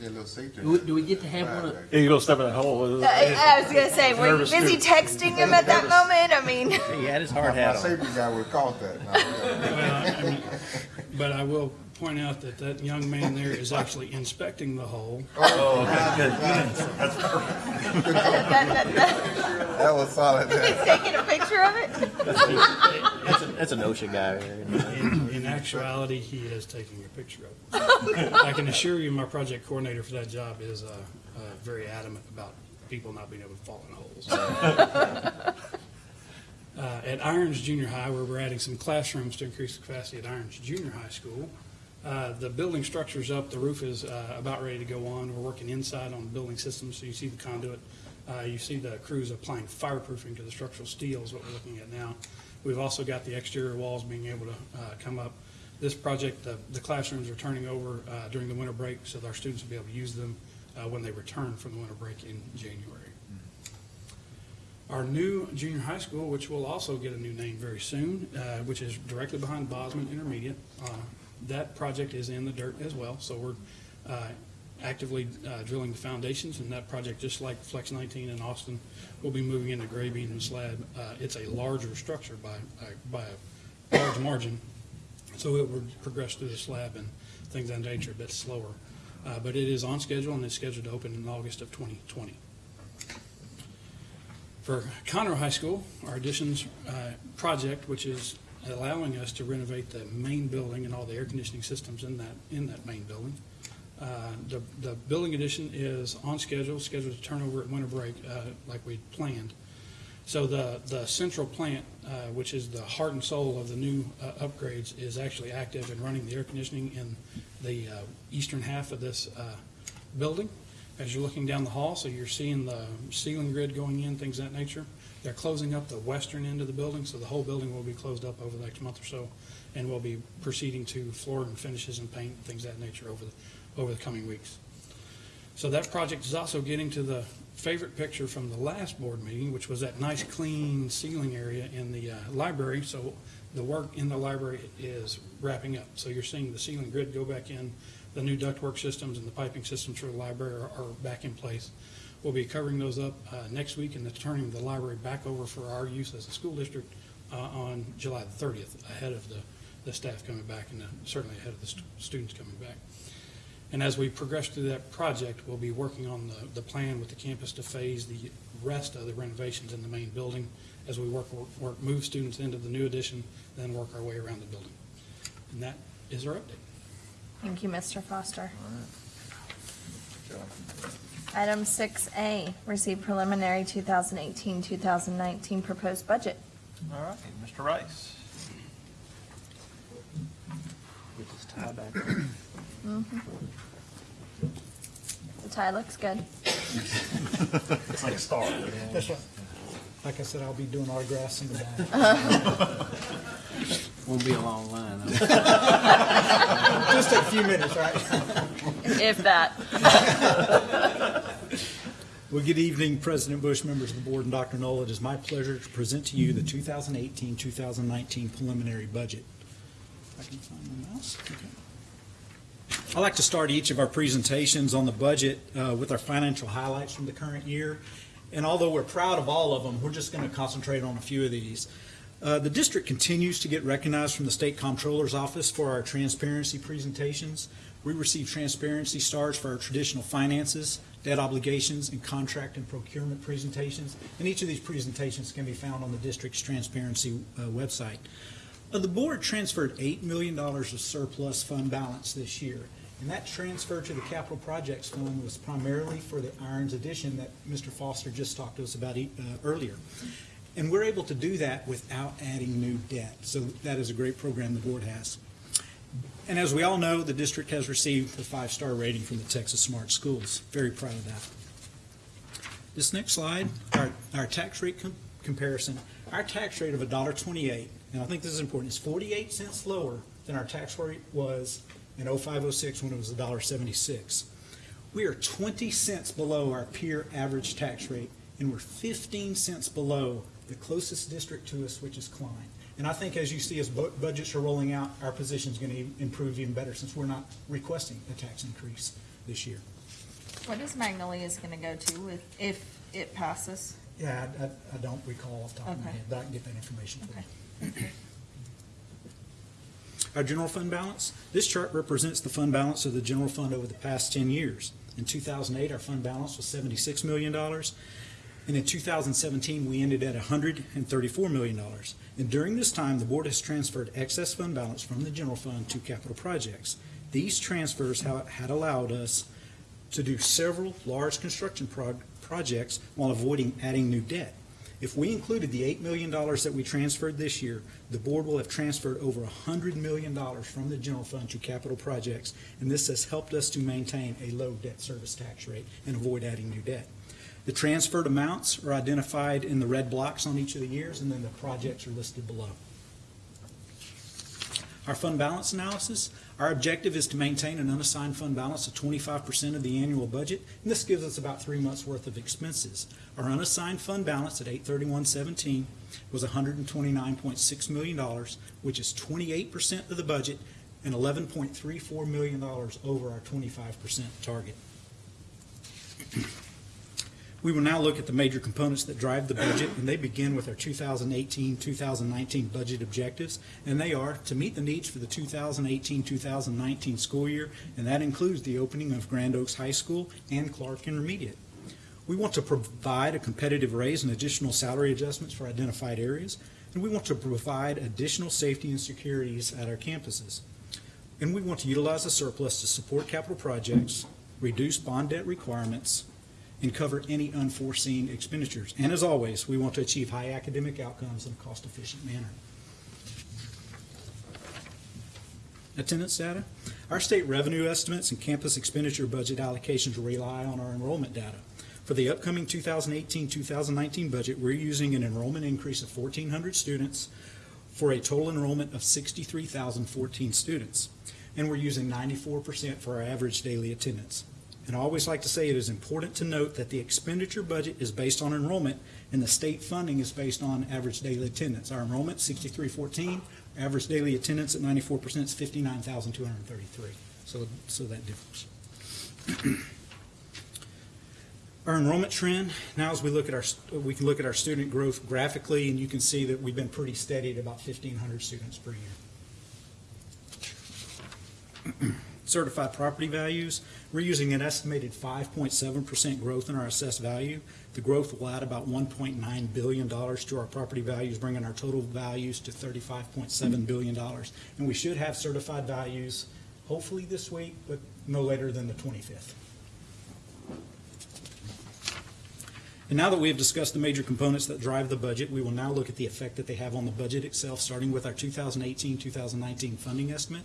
Get a little safety. Do we- do we get to have one of- Yeah, you go step in that hole. I uh, I was gonna say, were you Nervous busy too. texting him at that moment? I mean. He had his My hard hat on. safety guy would've caught that. Well, I mean, But I will point out that that young man there is actually inspecting the hole. Oh, oh That- That was solid. He's taking a picture of it? That's a, that's a OSHA guy. In in actuality, he is taking a picture of it. I can assure you, my project coordinator for that job is uh, uh, very adamant about people not being able to fall in holes. Uh, At Irons Junior High, where we're adding some classrooms to increase the capacity at Irons Junior High School, uh, the building structure's up, the roof is uh, about ready to go on. We're working inside on the building system, so you see the conduit. Uh, You see the crews applying fireproofing to the structural steel is what we're looking at now. We've also got the exterior walls being able to uh, come up. This project, the the classrooms are turning over uh, during the winter break, so that our students will be able to use them uh, when they return from the winter break in January. Our new junior high school, which will also get a new name very soon, uh, which is directly behind Bozman Intermediate. uh, That project is in the dirt as well, so we're uh, actively uh, drilling the foundations, and that project, just like Flex 19 in Austin, will be moving into grade beam and slab. Uh, It's a larger structure by, uh, by a large margin, so it would progress through the slab and things of that nature a bit slower. Uh, But it is on schedule, and it's scheduled to open in August of 2020. For Conroe High School, our additions uh, project, which is allowing us to renovate the main building and all the air conditioning systems in that, in that main building. Uh, The, the building addition is on schedule, scheduled to turn over at winter break uh, like we planned. So the, the central plant, uh, which is the heart and soul of the new uh, upgrades, is actually active and running the air conditioning in the uh, eastern half of this building. As you're looking down the hall, so you're seeing the ceiling grid going in, things of that nature. They're closing up the western end of the building, so the whole building will be closed up over the next month or so, and we'll be proceeding to floor and finishes and paint, and things of that nature over the, over the coming weeks. So that project is also getting to the favorite picture from the last board meeting, which was that nice, clean ceiling area in the uh, library. So the work in the library is wrapping up. So you're seeing the ceiling grid go back in, the new ductwork systems and the piping systems for the library are, are back in place. We'll be covering those up uh, next week and turning the library back over for our use as a school district uh, on July the 30th, ahead of the, the staff coming back and uh, certainly ahead of the stu- students coming back. And as we progress through that project, we'll be working on the, the plan with the campus to phase the rest of the renovations in the main building as we work, work- work, move students into the new addition, then work our way around the building. And that is our update. Thank you, Mr. Foster. Item six A, receive preliminary 2018-2019 proposed budget. All right, Mr. Rice. Get this tie back. Mhm. The tie looks good. It's like a star. That's right. Like I said, I'll be doing autographs in the back. Won't be a long line. Just a few minutes, right? If that. Well, good evening, President Bush, members of the board, and Dr. Null. It is my pleasure to present to you the 2018-2019 preliminary budget. If I can find my mouse. Okay. I like to start each of our presentations on the budget uh, with our financial highlights from the current year. And although we're proud of all of them, we're just going to concentrate on a few of these. Uh, The district continues to get recognized from the State Comptroller's Office for our transparency presentations. We receive transparency stars for our traditional finances, debt obligations, and contract and procurement presentations. And each of these presentations can be found on the district's transparency uh, website. The board transferred $8 million of surplus fund balance this year. And that transfer to the capital projects fund was primarily for the Irons addition that Mr. Foster just talked to us about uh, earlier. And we're able to do that without adding new debt. So that is a great program the board has. And as we all know, the district has received a five-star rating from the Texas Smart Schools. Very proud of that. This next slide, our, our tax rate com- comparison, our tax rate of $1.28, and I think this is important, is 48 cents lower than our tax rate was in 0506 when it was $1.76. We are 20 cents below our peer average tax rate, and we're 15 cents below the closest district to us, which is Klein. And I think as you see as bu- budgets are rolling out, our position is going to improve even better since we're not requesting a tax increase this year. What is Magnolia's gonna go to with, if it passes? Yeah, I, I- I don't recall off the top of my head, but I can get that information for you. Our general fund balance, this chart represents the fund balance of the general fund over the past 10 years. In 2008, our fund balance was $76 million, and in 2017, we ended at $134 million. And during this time, the board has transferred excess fund balance from the general fund to capital projects. These transfers ha- had allowed us to do several large construction prog- projects while avoiding adding new debt. If we included the $8 million that we transferred this year, the board will have transferred over $100 million from the general fund to capital projects, and this has helped us to maintain a low debt service tax rate and avoid adding new debt. The transferred amounts are identified in the red blocks on each of the years, and then the projects are listed below. Our fund balance analysis, our objective is to maintain an unassigned fund balance of twenty-five percent of the annual budget, and this gives us about three months' worth of expenses. Our unassigned fund balance at eight thirty-one seventeen was hundred and twenty-nine point six million dollars, which is twenty-eight percent of the budget and eleven point three four million dollars over our twenty-five percent target. We will now look at the major components that drive the budget, and they begin with our 2018-2019 budget objectives, and they are to meet the needs for the 2018-2019 school year, and that includes the opening of Grand Oaks High School and Clark Intermediate. We want to provide a competitive raise and additional salary adjustments for identified areas, and we want to provide additional safety and securities at our campuses. And we want to utilize the surplus to support capital projects, reduce bond debt requirements, and cover any unforeseen expenditures. And as always, we want to achieve high academic outcomes in a cost-efficient manner. Attendance data. Our state revenue estimates and campus expenditure budget allocations rely on our enrollment data. For the upcoming 2018-2019 budget, we're using an enrollment increase of 1,400 students for a total enrollment of 63,014 students. And we're using 94% for our average daily attendance. And I always like to say it is important to note that the expenditure budget is based on enrollment and the state funding is based on average daily attendance. Our enrollment, 6314, average daily attendance at 94% is 59,233. So, so that difference. Our enrollment trend, now as we look at our, we can look at our student growth graphically and you can see that we've been pretty steady at about 1,500 students per year. Certified property values, we're using an estimated 5.7% growth in our assessed value. The growth will add about $1.9 billion to our property values, bringing our total values to $35.7 billion. And we should have certified values hopefully this week, but no later than the 25th. And now that we have discussed the major components that drive the budget, we will now look at the effect that they have on the budget itself, starting with our 2018-2019 funding estimate.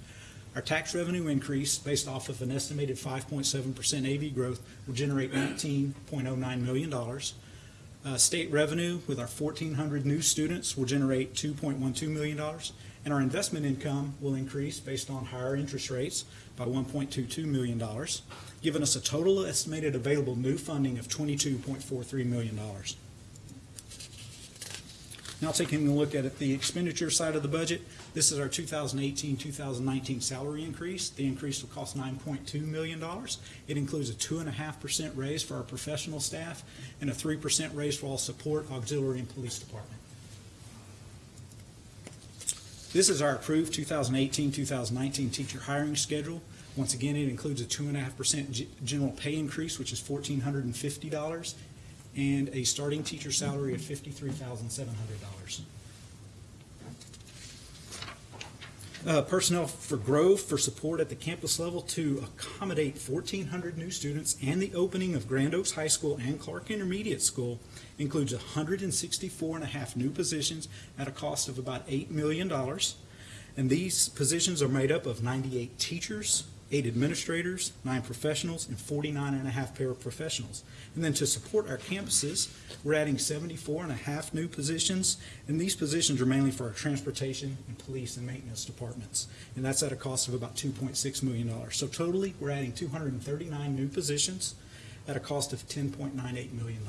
Our tax revenue increase, based off of an estimated 5.7% AV growth, will generate $19.09 million. Uh, State revenue, with our 1,400 new students, will generate $2.12 million. And our investment income will increase based on higher interest rates by $1.22 million, giving us a total estimated available new funding of $22.43 million. Now taking a look at the expenditure side of the budget, this is our 2018-2019 salary increase. The increase will cost $9.2 million. It includes a 2.5% raise for our professional staff and a 3% raise for all support, auxiliary, and police department. This is our approved 2018-2019 teacher hiring schedule. Once again, it includes a 2.5% general pay increase, which is $1,450, and a starting teacher salary of $53,700. Uh, Personnel for growth, for support at the campus level to accommodate 1,400 new students and the opening of Grand Oaks High School and Clark Intermediate School includes 164 and a half new positions at a cost of about $8 million. And these positions are made up of 98 teachers, eight administrators, nine professionals, and 49 and a half paraprofessionals. And then to support our campuses, we're adding 74 and a half new positions, and these positions are mainly for our transportation and police and maintenance departments. And that's at a cost of about $2.6 million. So totally, we're adding 239 new positions at a cost of $10.98 million.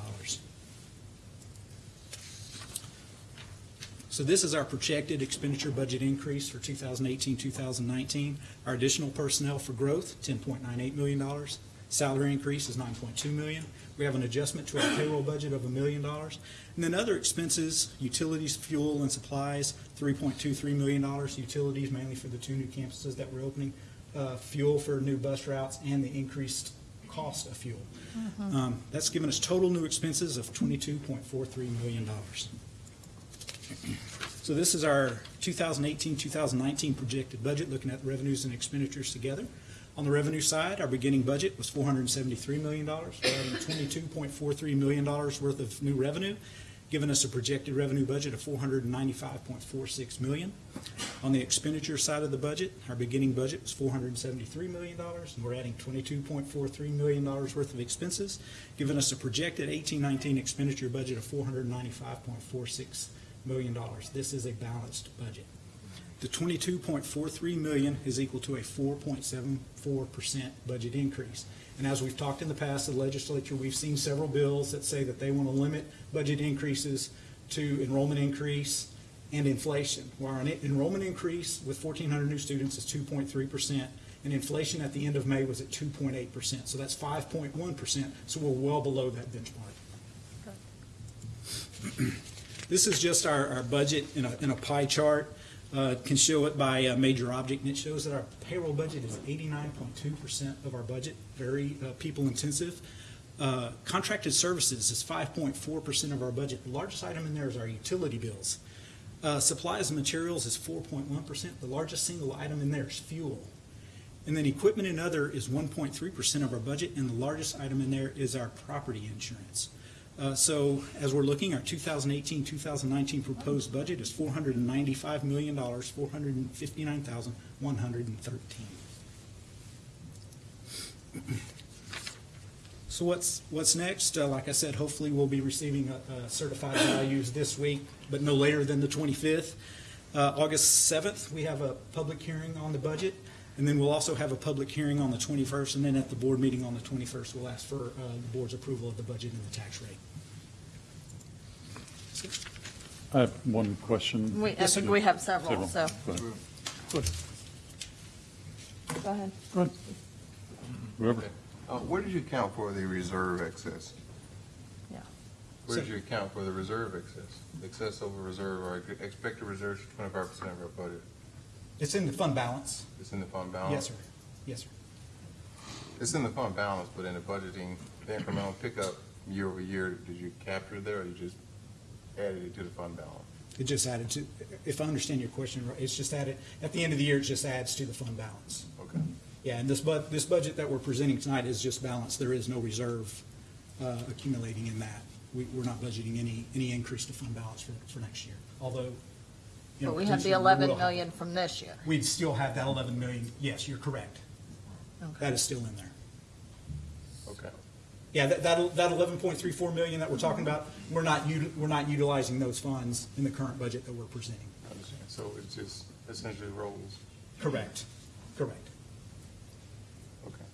So this is our projected expenditure budget increase for 2018, 2019. Our additional personnel for growth, $10.98 million. Salary increase is 9.2 million. We have an adjustment to our payroll budget of $1 million. And then other expenses, utilities, fuel, and supplies, $3.23 million. Utilities mainly for the two new campuses that we're opening, uh, fuel for new bus routes, and the increased cost of fuel. Um, That's given us total new expenses of $22.43 million. So this is our 2018, 2019 projected budget, looking at revenues and expenditures together. On the revenue side, our beginning budget was $473 million. We're adding $22.43 million worth of new revenue, giving us a projected revenue budget of 495.46 million. On the expenditure side of the budget, our beginning budget was $473 million, and we're adding $22.43 million worth of expenses, giving us a projected 18-19 expenditure budget of $495.46 million dollars. This is a balanced budget. The twenty-two point four three million is equal to a four point seven four percent budget increase. And as we've talked in the past, the legislature, we've seen several bills that say that they want to limit budget increases to enrollment increase and inflation. While our enrollment increase with fourteen hundred new students is two point three percent, and inflation at the end of May was at two point eight percent. So that's five point one percent, so we're well below that benchmark. This is just our, our budget in a, in a pie chart. Uh, can show it by uh major object, and it shows that our payroll budget is eighty-nine point two percent of our budget, very uh, people-intensive. Uh, Contracted services is five point four percent of our budget. The largest item in there is our utility bills. Uh, Supplies and materials is four point one percent. The largest single item in there is fuel. And then equipment and other is one point three percent of our budget, and the largest item in there is our property insurance. Uh, So as we're looking, our 2018, 2019 proposed budget is $495 million, 459,113. So what's, what's next? Uh, Like I said, hopefully we'll be receiving uh, uh, certified values this week, but no later than the 25th. Uh, August 7th, we have a public hearing on the budget, and then we'll also have a public hearing on the 21st, and then at the board meeting on the 21st, we'll ask for uh, the board's approval of the budget and the tax rate. I have one question. We, I think we have several, so. Go ahead. Go ahead. Go ahead. Whoever. Uh, where did you account for the reserve excess? Yeah. Where did you account for the reserve excess? Excess over reserve, or expected reserves twenty-five percent of our budget? It's in the fund balance. It's in the fund balance? Yes, sir. Yes, sir. It's in the fund balance, but in the budgeting, the incremental pickup year over year, did you capture it there, or you just added it to the fund balance? It just added to, if I understand your question, right, it's just added, at the end of the year, it just adds to the fund balance. Okay. Yeah, and this bud, this budget that we're presenting tonight is just balanced. There is no reserve uh, accumulating in that. We, we're not budgeting any, any increase to fund balance for, for next year, although, you know. But we have the potentially we eleven will million from this year. We'd still have that eleven million, yes, you're correct. That is still in there. Okay. Yeah, that, that, that eleven point three four million that we're talking about, we're not, uti- we're not utilizing those funds in the current budget that we're presenting. I understand. So it's just essentially rolls? Correct, correct. Okay.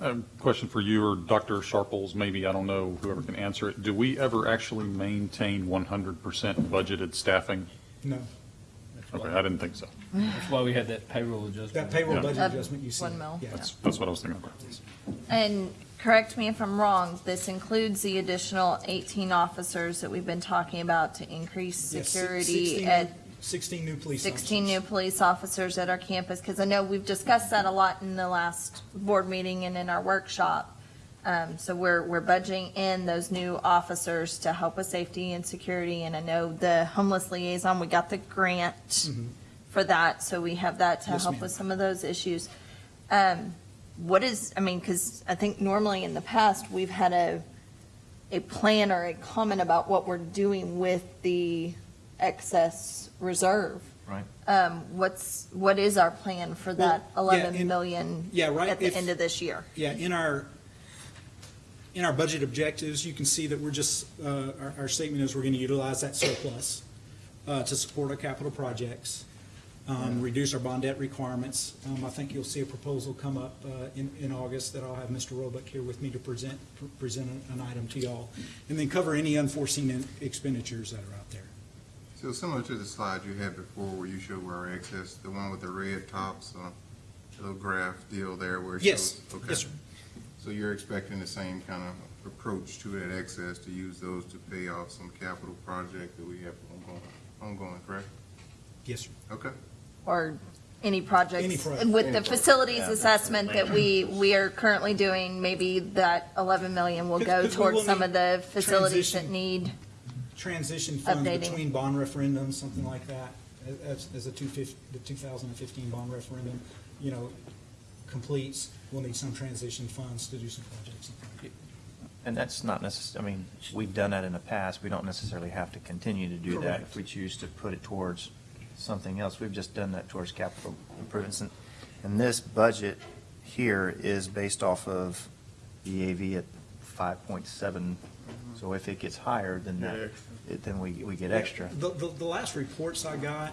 Um, Question for you or Dr. Sharples, maybe, I don't know, whoever can answer it. Do we ever actually maintain 100% budgeted staffing? No. Okay, I didn't think so. That's why we had that payroll adjustment. That payroll Yeah. budget Uh, adjustment you see. one mil, Yeah. That's, that's what I was thinking about. And correct me if I'm wrong, this includes the additional eighteen officers that we've been talking about to increase Yes, si- security 16 at Sixteen new police officers. 16 new police officers at our campus, because I know we've discussed that a lot in the last board meeting and in our workshop. Um, So we're, we're budgeting in those new officers to help with safety and security, and I know the homeless liaison, we got the grant for that, so we have that to. Yes, help with some of those issues. Um, What is, I mean, because I think normally in the past, we've had a, a plan or a comment about what we're doing with the excess reserve. Right. Um, what's, what is our plan for that Well, yeah, in- million Yeah, right. at the if- end of this year? Yeah, in our, in our budget objectives, you can see that we're just, uh, our, our statement is we're going to utilize that surplus uh, to support our capital projects, um, reduce our bond debt requirements. Um, I think you'll see a proposal come up uh, in, in August that I'll have Mr. Roebuck here with me to present, present an item to y'all, and then cover any unforeseen expenditures that are out there. So similar to the slide you had before where you showed where our excess, the one with the red tops, uh, little graph deal there where it Yes. shows. okay. Yes, sir. So you're expecting the same kind of approach to that excess, to use those to pay off some capital project that we have ongoing, ongoing, correct? Yes, sir. Okay. Or any projects? Any project. With Any the project. facilities Yeah. assessment that we, we are currently doing, maybe that eleven million will go Because will towards some need of the facilities that need, transition funds Updating. between bond referendums, something like that, as, as the the two thousand and fifteen bond referendum, you know, completes, we'll need some transition funds to do some projects. And that's not necessary. I mean, we've done that in the past. We don't necessarily have to continue to do that if we choose to put it towards something else. We've just done that towards capital improvements. And- And this budget here is based off of the AV at five point seven. Mm-hmm. So if it gets higher, then that, it- then we, we get extra. The, the, the last reports I got,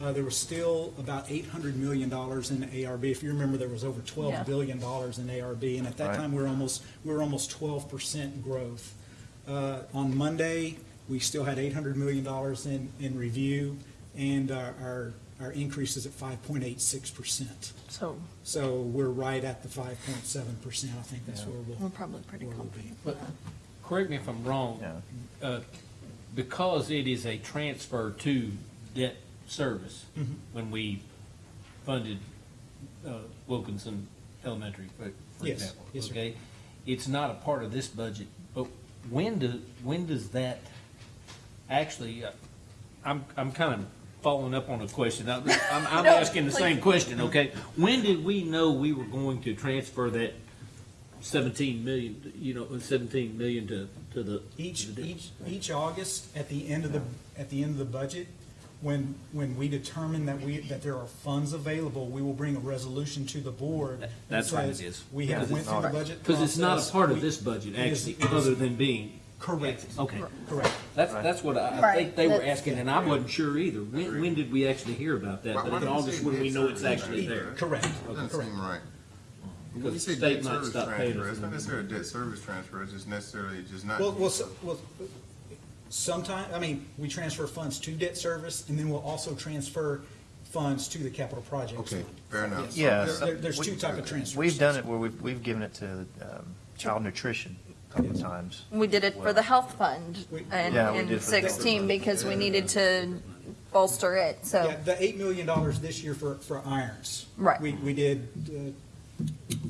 uh, there was still about eight hundred million dollars in ARB. If you remember, there was over Yeah. twelve billion dollars in ARB, and at that Right. time, we were almost, we were almost twelve percent growth. Uh, on Monday, we still had eight hundred million dollars in, in review, and our, our, our increase is at five point eight six percent. so So we're right at the five point seven percent. I think that's where we'll. we're probably pretty where we'll be. But correct me if I'm wrong, Yeah. uh, because it is a transfer to debt service, Mhm. when we funded uh, Wilkinson Elementary, for for Yes, example, yes, sir. okay? It's not a part of this budget, but when do, when does that actually, uh, I'm, I'm kind of following up on a question. I'm, I'm I'm No, asking the same please. question, okay? When did we know we were going to transfer that seventeen million, you know, seventeen million to, to the? Each, to the- each, each August, at the end of the, at the end of the budget, when, when we determine that we, that there are funds available, we will bring a resolution to the board. that That's right, it says, is. We have went through the budget Because it's not a process. part of We- this budget, it is- actually, it is- other than being. Correct. Okay, Correct. that's, that's what I, I Right, think they were that's- asking, and I wasn't sure either. When, when did we actually hear about that? Why- But in August, when we know it's actually there. Correct. Doesn't Correct. seem right. When you say debt service transfer, it's not necessarily a debt service transfer, it's just necessarily just not. Well, well, so- well, sometime, I mean, we transfer funds to debt service, and then we'll also transfer funds to the capital projects. Okay, fair enough. Yeah. There- there- There's two type of transfers. We've done it where we've, we've given it to um, child nutrition a couple of times. we did it for the health fund We- in, Yeah, we in did for the health sixteen fund. because we needed to bolster it, so. Yeah, the eight million dollars this year for, for irons. Right. We, we did, uh,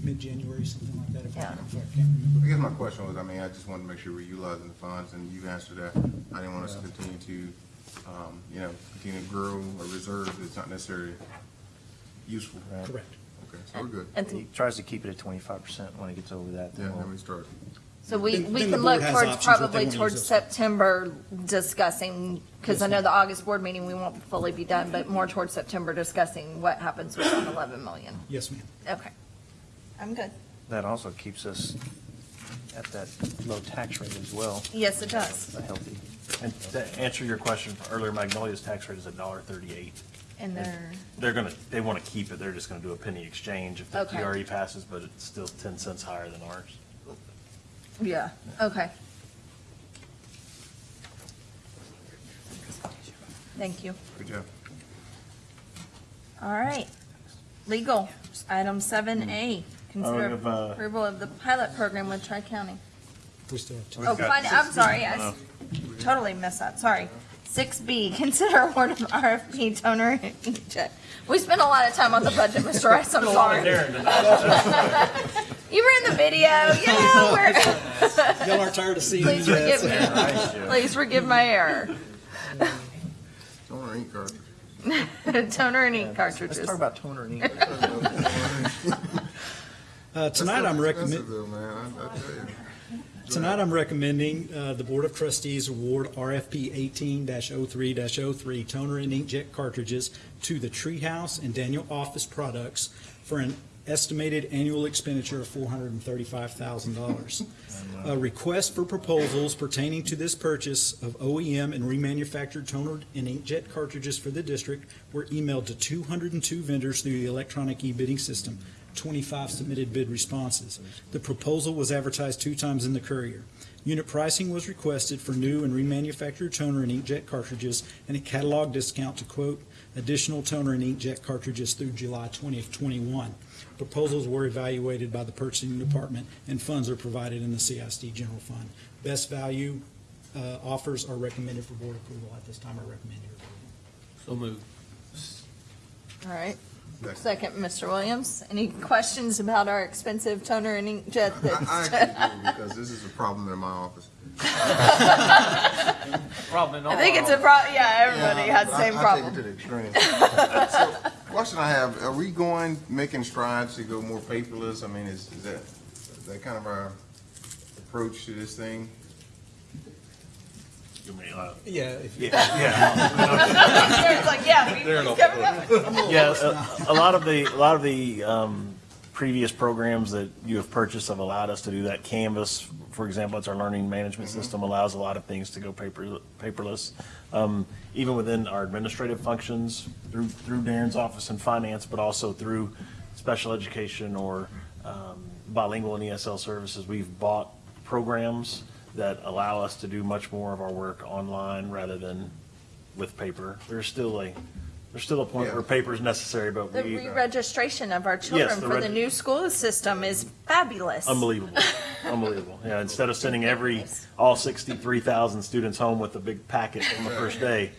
mid-January, something like that, if I, Yeah. if I can't remember. I guess my question was, I mean, I just wanted to make sure we're utilizing the funds, and you answered that. I didn't want us to continue to, um, you know, continue to grow a reserve that's not necessarily useful. Right. Correct. Okay, so we're good. And He tries to keep it at twenty-five percent. When it gets over that, Yeah, then then we'll we start. So we, Then- we then the can board look has towards options what they probably wanna towards those. September discussing, because I know the August board meeting, we won't fully be done, but more towards September discussing what happens with that eleven million. Yes, ma'am. Okay. I'm good. that also keeps us at that low tax rate as well. Yes, it does. A healthy. And to answer your question earlier, Magnolia's tax rate is a dollar thirty-eight. And they're, They're gonna, they wanna keep it, they're just gonna do a penny exchange if the Okay. TRE passes, but it's still ten cents higher than ours. yeah, okay. Thank you. Good job. All right. Legal, item seven A, consider have, uh, approval of the pilot program with Tri-County. We still have two. Oh, fine, I'm sorry, I s- totally messed that, sorry. Six B, consider award of RFP toner inkjet. We spent a lot of time on the budget, Mr. Rice, I'm sorry. You were in the video, yeah, we're, Y'all aren't tired of seeing please me forgive yet? me, please forgive my error. Toner ink cartridge. Toner and ink Let's cartridges. talk about toner and ink. Uh, tonight I'm recommending. Expensive though, man, I, I tell you. Tonight, I'm recommending uh, the Board of Trustees award RFP 18-03-03 toner and inkjet cartridges to the Treehouse and Daniel Office Products for an estimated annual expenditure of $435,000. A request for proposals pertaining to this purchase of OEM and remanufactured toner and inkjet cartridges for the district were emailed to 202 vendors through the electronic e-bidding system. 25 submitted bid responses. The proposal was advertised two times in the Courier. Unit pricing was requested for new and remanufactured toner and inkjet cartridges and a catalog discount to quote, additional toner and inkjet cartridges through July 20th, 21. Proposals were evaluated by the purchasing department and funds are provided in the CISD general fund. Best value uh, offers are recommended for board approval. At this time, I recommend your approval. So moved. All right. Second, Mr. Williams. Any questions about our expensive toner and inkjet? I I that's- actually uh, do, because this is a problem in my office. Problem in all I think it's a problem. yeah, everybody Yeah, has the I- same I problem. take it to the extreme. So, Question I have, are we going, making strides to go more paperless? I mean, is, is that, is that kind of our approach to this thing? You may, uh, Yeah. if- It's like, yeah, we- They're we no covered it. Yeah, a, a lot of the, a lot of the, um, previous programs that you have purchased have allowed us to do that. Canvas, for example, it's our learning management system, allows a lot of things to go paper, paperless. Um, even within our administrative functions, through, through Darren's office and finance, but also through special education or, um, bilingual and ESL services, we've bought programs that allow us to do much more of our work online rather than with paper. There's still a, there's still a point where paper is necessary, but The we, re-registration of our children the for the new school system is fabulous. unbelievable, unbelievable. Yeah, instead of sending every, all sixty-three thousand students home with a big packet on the first day,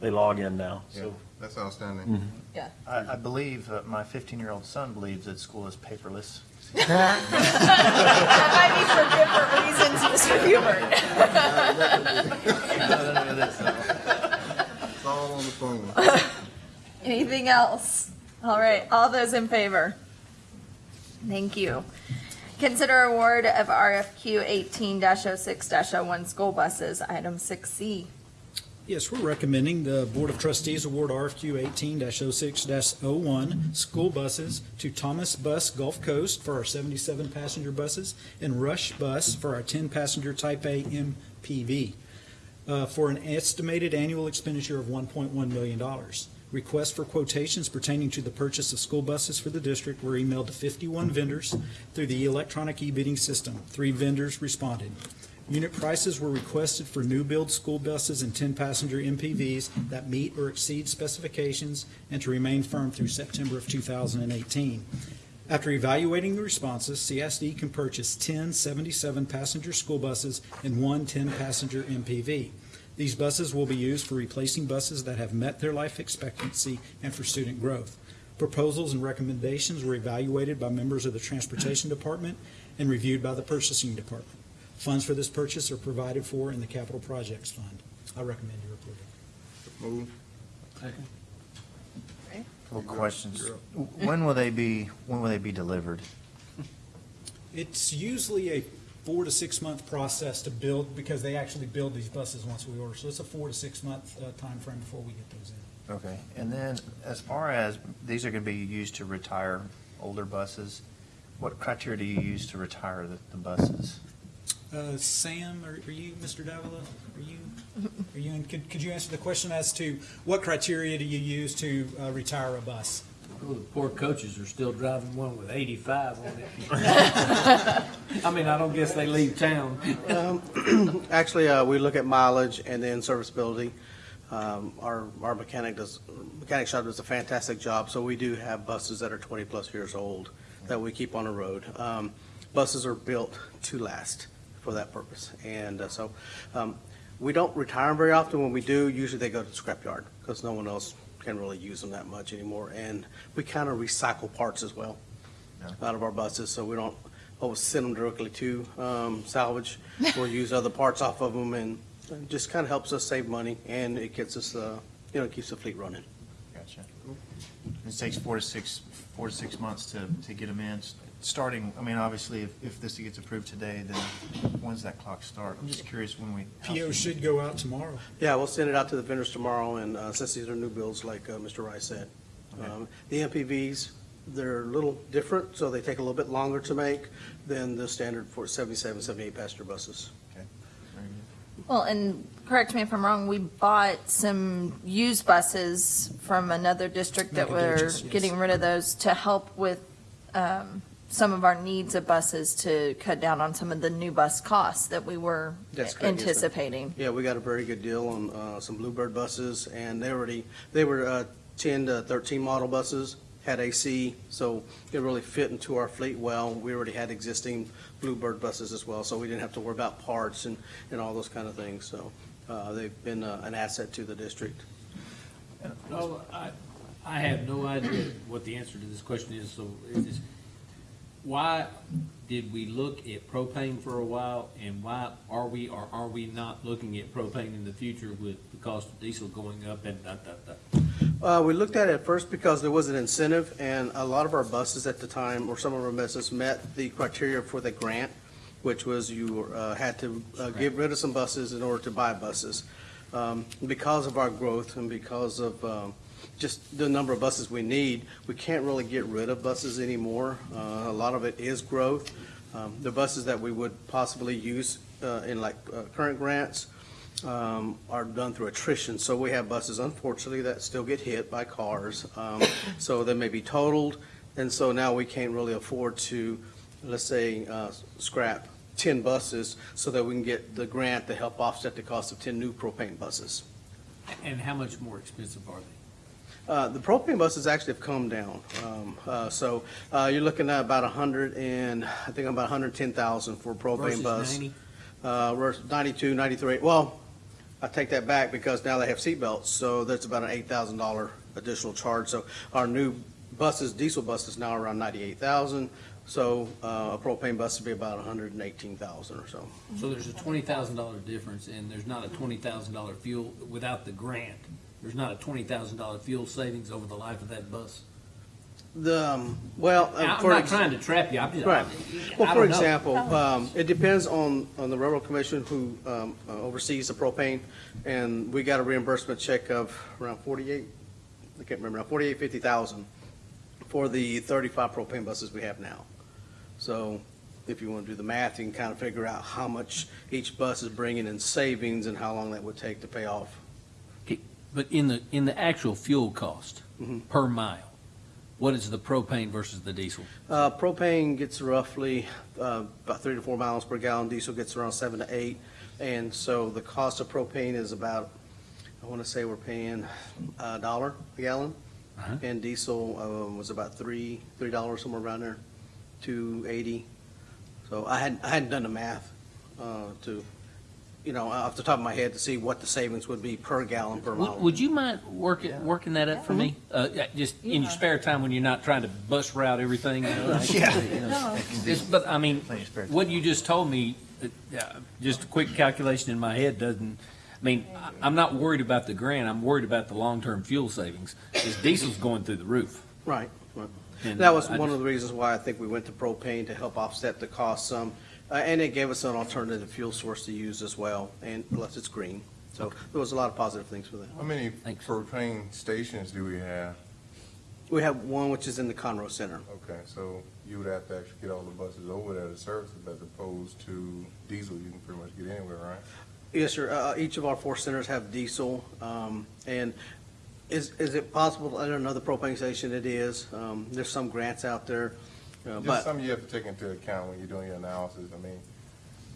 they log in now, Yeah, so. that's outstanding. Mhm. Yeah. I, I believe, uh, my 15-year-old son believes that school is paperless. That might be for different reasons, Mr. Hubert. It's all on the phone. Anything else? All right, all those in favor? Thank you. Consider award of RFQ eighteen 6 one school buses, item six C. Yes, we're recommending the Board of Trustees award RFQ 18-06-01 school buses to Thomas Bus Gulf Coast for our 77 passenger buses and Rush Bus for our 10 passenger Type A MPV uh, for an estimated annual expenditure of $1.1 million. Requests for quotations pertaining to the purchase of school buses for the district were emailed to 51 vendors through the electronic e-bidding system. Three vendors responded. Unit prices were requested for new build school buses and 10-passenger MPVs that meet or exceed specifications and to remain firm through September of 2018. After evaluating the responses, CSD can purchase 10 77-passenger school buses and one 10-passenger MPV. These buses will be used for replacing buses that have met their life expectancy and for student growth. Proposals and recommendations were evaluated by members of the Transportation Department and reviewed by the Purchasing Department. Funds for this purchase are provided for in the Capital Projects Fund. I recommend your approval. Move. Couple questions. When will they be, when will they be delivered? It's usually a four to six month process to build, because they actually build these buses once we order. So it's a four to six month uh, timeframe before we get those in. Okay, and then as far as, these are going to be used to retire older buses, what criteria do you use to retire the, the buses? Uh, Sam, are are you, Mr. Davila, are you, are you, in- could could you answer the question as to what criteria do you use to uh, retire a bus? Well, the poor coaches are still driving one with 85 on it. I mean, I don't guess they leave town. Um, Actually, uh, we look at mileage and then serviceability. Um, Our, our mechanic does, mechanic shop does a fantastic job, so we do have buses that are 20-plus years old that we keep on the road. Um, Buses are built to last for that purpose, and uh, so um, we don't retire them very often. When we do, usually they go to the scrapyard, because no one else can really use them that much anymore. And we kind of recycle parts as well out of our buses, so we don't always send them directly to um, salvage. We'll use other parts off of them, and it just kind of helps us save money, and it gets us, uh, you know, keeps the fleet running. Gotcha. It takes four to six, four to six months to, to get them in, starting, I mean, obviously, if, if this gets approved today, then when's that clock start? I'm just curious when we. how PO soon- should go out tomorrow. Yeah, we'll send it out to the vendors tomorrow, and uh, since these are new builds, like uh, Mr. Rice said. Um, The MPVs, they're a little different, so they take a little bit longer to make than the standard for 77, 78 passenger buses. Okay, very good. Well, and correct me if I'm wrong, we bought some used buses from another district that were Nacogdoches, yes. getting rid of those to help with um, some of our needs of buses to cut down on some of the new bus costs that we were That's correct, yes, ma'am. anticipating. Yeah, we got a very good deal on uh, some Bluebird buses, and they already, they were uh, 10 to 13 model buses, had AC, so it really fit into our fleet well. We already had existing Bluebird buses as well, so we didn't have to worry about parts and, and all those kind of things. So uh, they've been uh, an asset to the district. No, I, I have no idea what the answer to this question is, so is this, why did we look at propane for a while, and why are we or are we not looking at propane in the future with the cost of diesel going up and da, da, da? Uh, we looked at it first because there was an incentive, and a lot of our buses at the time, or some of our buses, met the criteria for the grant, which was you uh, had to uh, get rid of some buses in order to buy buses. Um, Because of our growth and because of um, just the number of buses we need, we can't really get rid of buses anymore. Uh, A lot of it is growth. Um, The buses that we would possibly use uh, in like uh, current grants, um, are done through attrition. So we have buses, unfortunately, that still get hit by cars. Um, So they may be totaled, and so now we can't really afford to, let's say, uh, scrap 10 buses so that we can get the grant to help offset the cost of 10 new propane buses. And how much more expensive are they? Uh, The propane buses actually have come down. Um, uh, So uh, you're looking at about 100 and, I think about 110,000 for a propane Versus bus. 90? Uh, we're 92, 93, well, I take that back because now they have seatbelts, so that's about an $8,000 additional charge. So our new buses, diesel buses now around 98,000, so uh, a propane bus would be about 118,000 or so. So there's a twenty thousand dollar difference, and there's not a twenty thousand dollar fuel, without the grant, there's not a twenty thousand dollar fuel savings over the life of that bus. The, um, well. uh, I'm for not ex- trying to trap you, I'm just. Right. I Well, for don't know. example, um, it depends on, on the railroad commission who um, uh, oversees the propane, and we got a reimbursement check of around forty-eight, I can't remember now, forty-eight, fifty thousand for the thirty-five propane buses we have now. So if you want to do the math, you can kind of figure out how much each bus is bringing in savings and how long that would take to pay off. But in the, in the actual fuel cost Mhm. per mile, what is the propane versus the diesel? Uh, propane gets roughly, uh, about three to four miles per gallon, diesel gets around seven to eight. And so the cost of propane is about, I want to say we're paying a dollar a gallon. Uh-huh. And diesel, um, was about three, three dollars, somewhere around there, two eighty. So I hadn't, I hadn't done the math, uh, to, you know, off the top of my head to see what the savings would be per gallon per Would, mile. would you mind working, working that up for me? Uh, yeah, just in your spare time when you're not trying to bus route everything, you know? like, Yeah. you know, No. it's- But, I mean, Plenty of spare time. what you just told me, uh, yeah, just a quick calculation in my head doesn't, I mean, I- I'm not worried about the grant, I'm worried about the long-term fuel savings. This diesel's going through the roof. Right, right. And That was I one just- of the reasons why I think we went to propane to help offset the cost some. Uh, and it gave us an alternative fuel source to use as well, and plus it's green. So there was a lot of positive things for that. How many propane stations do we have? We have one which is in the Conroe Center. Okay, so you would have to actually get all the buses over there to service it as opposed to diesel, you can pretty much get anywhere, right? Yes, sir. Uh, each of our four centers have diesel. Um, and is, is it possible to enter another propane station? It is. Um, there's some grants out there. Uh, Just but something you have to take into account when you're doing your analysis. I mean,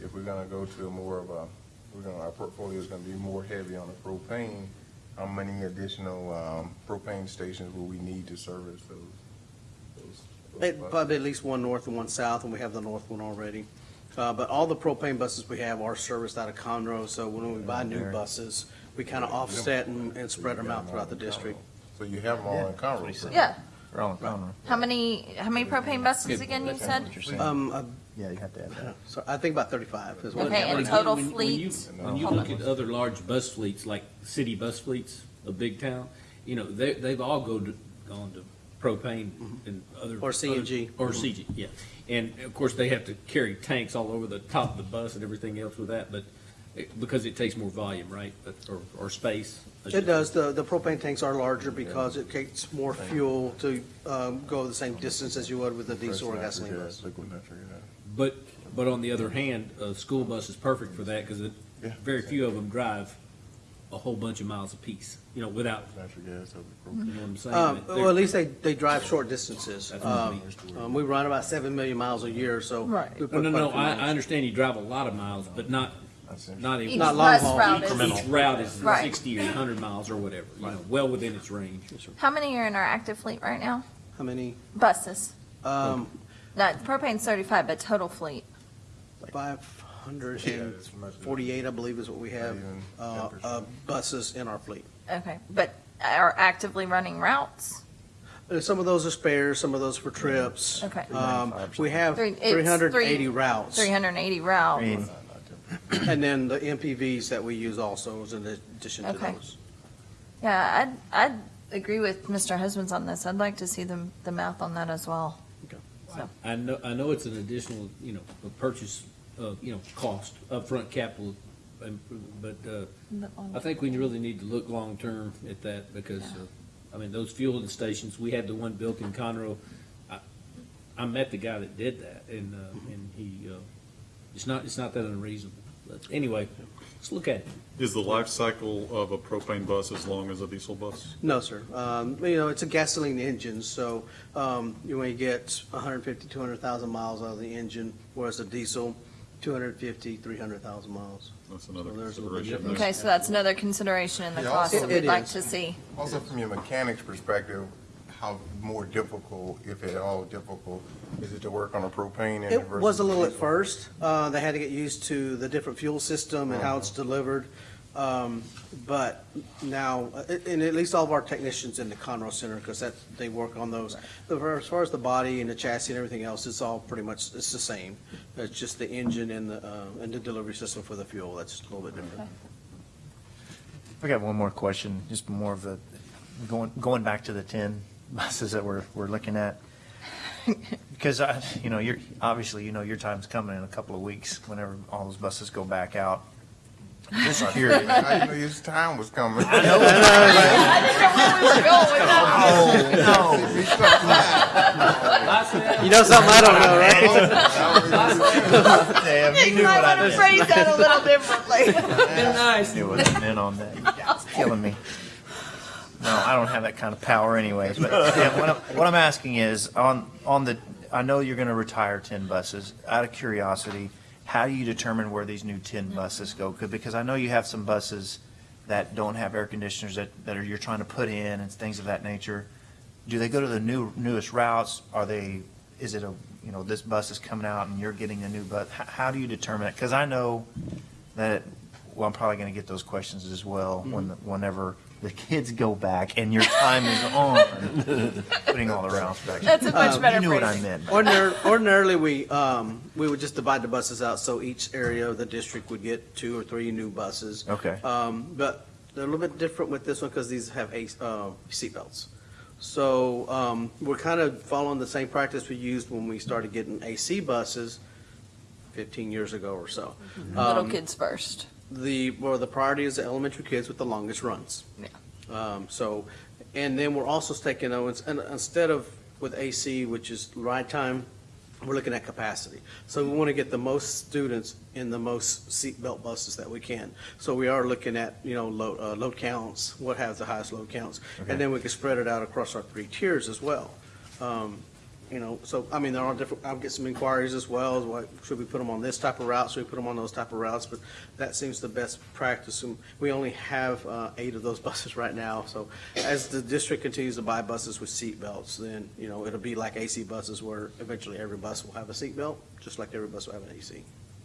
if we're gonna go to more of a, we're gonna, our portfolio is gonna be more heavy on the propane, how many additional, um, propane stations will we need to service those? those- those It- Probably at least one north and one south, and we have the north one already. Uh, But all the propane buses we have are serviced out of Conroe, so when we buy new buses, we kind of offset and and spread them out throughout the district. So you have them all in Conroe? Yeah. They're all. How many, how many propane buses again you said? Um, uh, Yeah, you have to add that. So I think about 35 is what. Okay, and When- total when- when you- fleet? When you look at other large bus fleets, like city bus fleets of big town, you know, they, they've all go to, gone to propane and other. Or CNG. Or CG, yeah. And of course, they have to carry tanks all over the top of the bus and everything else with that, but, it- because it takes more volume, right? But- Or, or space. I should It does, the, the propane tanks are larger because it takes more fuel to, um, go the same distance as you would with a diesel or gasoline bus. Liquid natural gas. But, but on the other hand, a school bus is perfect for that because Yeah. very few of them drive a whole bunch of miles apiece, you know, without, Natural gas over you know what I'm saying? Um, They're- well, at least they, they drive short distances. That's what I Um, um, we run about seven million miles a year, so. Right. we No, put no, quite a no, few I, miles. I understand you drive a lot of miles, but not, not Each even. Not long bus haul. route is. Each route is Right. sixty or hundred miles or whatever, you know, well within its range. How many are in our active fleet right now? How many? Buses? Um, Not, propane's thirty-five, but total fleet. five hundred Yeah, and it's much- forty-eight, I believe is what we have, uh, uh, buses in our fleet. Okay, but are actively running routes? Uh, Some of those are spares, some of those for trips. Okay. Um, we have Three- it's three hundred and three- eighty routes. Three hundred and eighty routes. And then the MPVs that we use also is in addition to Okay. those. Yeah, I'd, I'd agree with Mr. Husbands on this. I'd like to see the, the math on that as well. Okay. So, I know, I know it's an additional, you know, a purchase, uh, you know, cost, upfront capital, um, but, uh, I think we really need to look long-term at that because, uh, I mean, those fueling stations, we had the one built in Conroe. I, I met the guy that did that and, uh, and he, uh, it's not, it's not that unreasonable. But anyway, let's look at it. Is the life cycle of a propane bus as long as a diesel bus? No, sir. Um, you know, it's a gasoline engine, so, um, you only get 150, 200,000 miles out of the engine, whereas a diesel, 250, 300,000 miles. That's another So there's a little bit consideration. okay, so that's another consideration in the Yeah, cost also- that we'd like is. to see. Also, from your mechanic's perspective, how more difficult, if at all difficult, is it to work on a propane engine It versus? was a little at diesel? first. Uh, they had to get used to the different fuel system and how it's delivered. Um, but now, uh, and at least all of our technicians in the Conroe Center, because that, they work on those. The- As far as the body and the chassis and everything else, it's all pretty much, it's the same. It's just the engine and the, uh, and the delivery system for the fuel, that's a little bit different. I got one more question, just more of a, going, going back to the ten buses that we're, we're looking at. Because I, you know, you're, obviously, you know, your time's coming in a couple of weeks, whenever all those buses go back out. Just curious. How you know your time was coming? I didn't know where we were going with that. You know something I don't know, right? Damn, you You knew what I want to did. phrase that a little differently. nice. Knew what I meant on that. It's killing me. No, I don't have that kind of power anyways, but yeah, what I'm, what I'm asking is, on, on the, I know you're gonna retire ten buses. Out of curiosity, how do you determine where these new ten buses go? Because I know you have some buses that don't have air conditioners that, that are, you're trying to put in and things of that nature. Do they go to the new, newest routes? Are they, is it a, you know, this bus is coming out and you're getting a new bus? How, how do you determine it? Because I know that, well, I'm probably going to get those questions as well mm-hmm. when, whenever the kids go back and your time is on, putting all the routes back. That's a much Um, better You knew what I meant. Ordinarily, ordinarily, we, um, we would just divide the buses out, so each area of the district would get two or three new buses. Okay. Um, but they're a little bit different with this one because these have a, uh, seatbelts. So, um, we're kind of following the same practice we used when we started getting AC buses fifteen years ago or so. Little Um, kids first. The, well, the priority is the elementary kids with the longest runs. Yeah. Um, so, and then we're also taking, uh, ins- and instead of with AC, which is ride time, we're looking at capacity. So we want to get the most students in the most seatbelt buses that we can. So we are looking at, you know, load, uh, load counts, what has the highest load counts. Okay. And then we can spread it out across our three tiers as well. Um, you know, so, I mean, there are different, I'll get some inquiries as well, as what, should we put them on this type of route, should we put them on those type of routes? But that seems the best practice, and we only have, uh, eight of those buses right now, so as the district continues to buy buses with seat belts, then, you know, it'll be like AC buses where eventually every bus will have a seat belt, just like every bus will have an AC.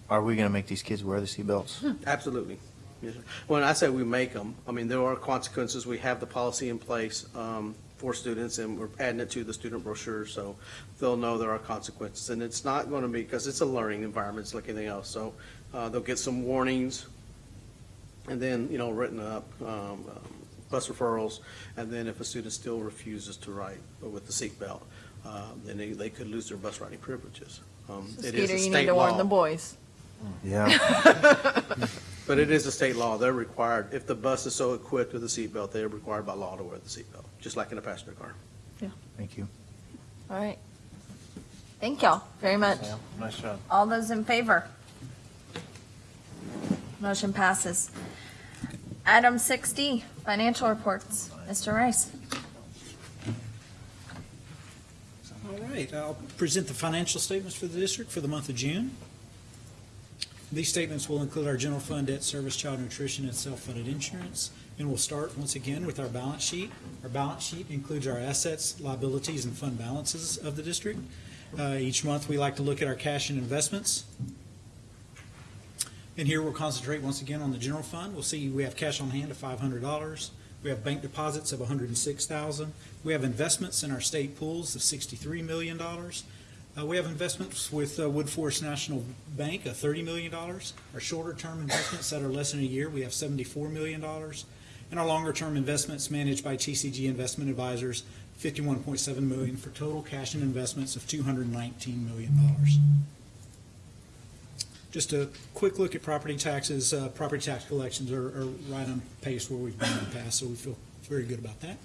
Are we going to make these kids wear the seatbelts? Absolutely. Yes, sir. When I say we make them, I mean, there are consequences. We have the policy in place um, for students, and we're adding it to the student brochure, so they'll know there are consequences. And it's not going to be, because it's a learning environment, it's like anything else. So uh, they'll get some warnings, and then, you know, written up um, um, bus referrals, and then if a student still refuses to ride with the seatbelt, uh, then they, they could lose their bus riding privileges. Um, It is Skeeter, a you need state to warn the law, boys. Yeah. but it is a state law. They're required, if the bus is so equipped with a seatbelt, they are required by law to wear the seatbelt, just like in a passenger car. Yeah. Thank you. All right. Thank y'all very much. Nice job. All those in favor? Motion passes. Item 6D, financial reports. Mr. Rice. All right, I'll present the financial statements for the district for the month of June. These statements will include our general fund, debt service, child nutrition, and self-funded insurance. And we'll start once again with our balance sheet. Our balance sheet includes our assets, liabilities, and fund balances of the district. Uh, Each month, we like to look at our cash and investments. And here we'll concentrate once again on the general fund. We'll see we have cash on hand of five hundred dollars. We have bank deposits of hundred and six thousand. We have investments in our state pools of sixty-three million dollars. Uh, we have investments with uh, Woodforest National Bank of thirty million dollars. Our shorter-term investments that are less than a year, we have seventy-four million dollars. And our longer-term investments managed by TCG Investment Advisors, 51.7 million for total cash and investments of two hundred and nineteen million dollars. Just a quick look at property taxes. Uh, Property tax collections are are right on pace where we've been in the past, so we feel very good about that.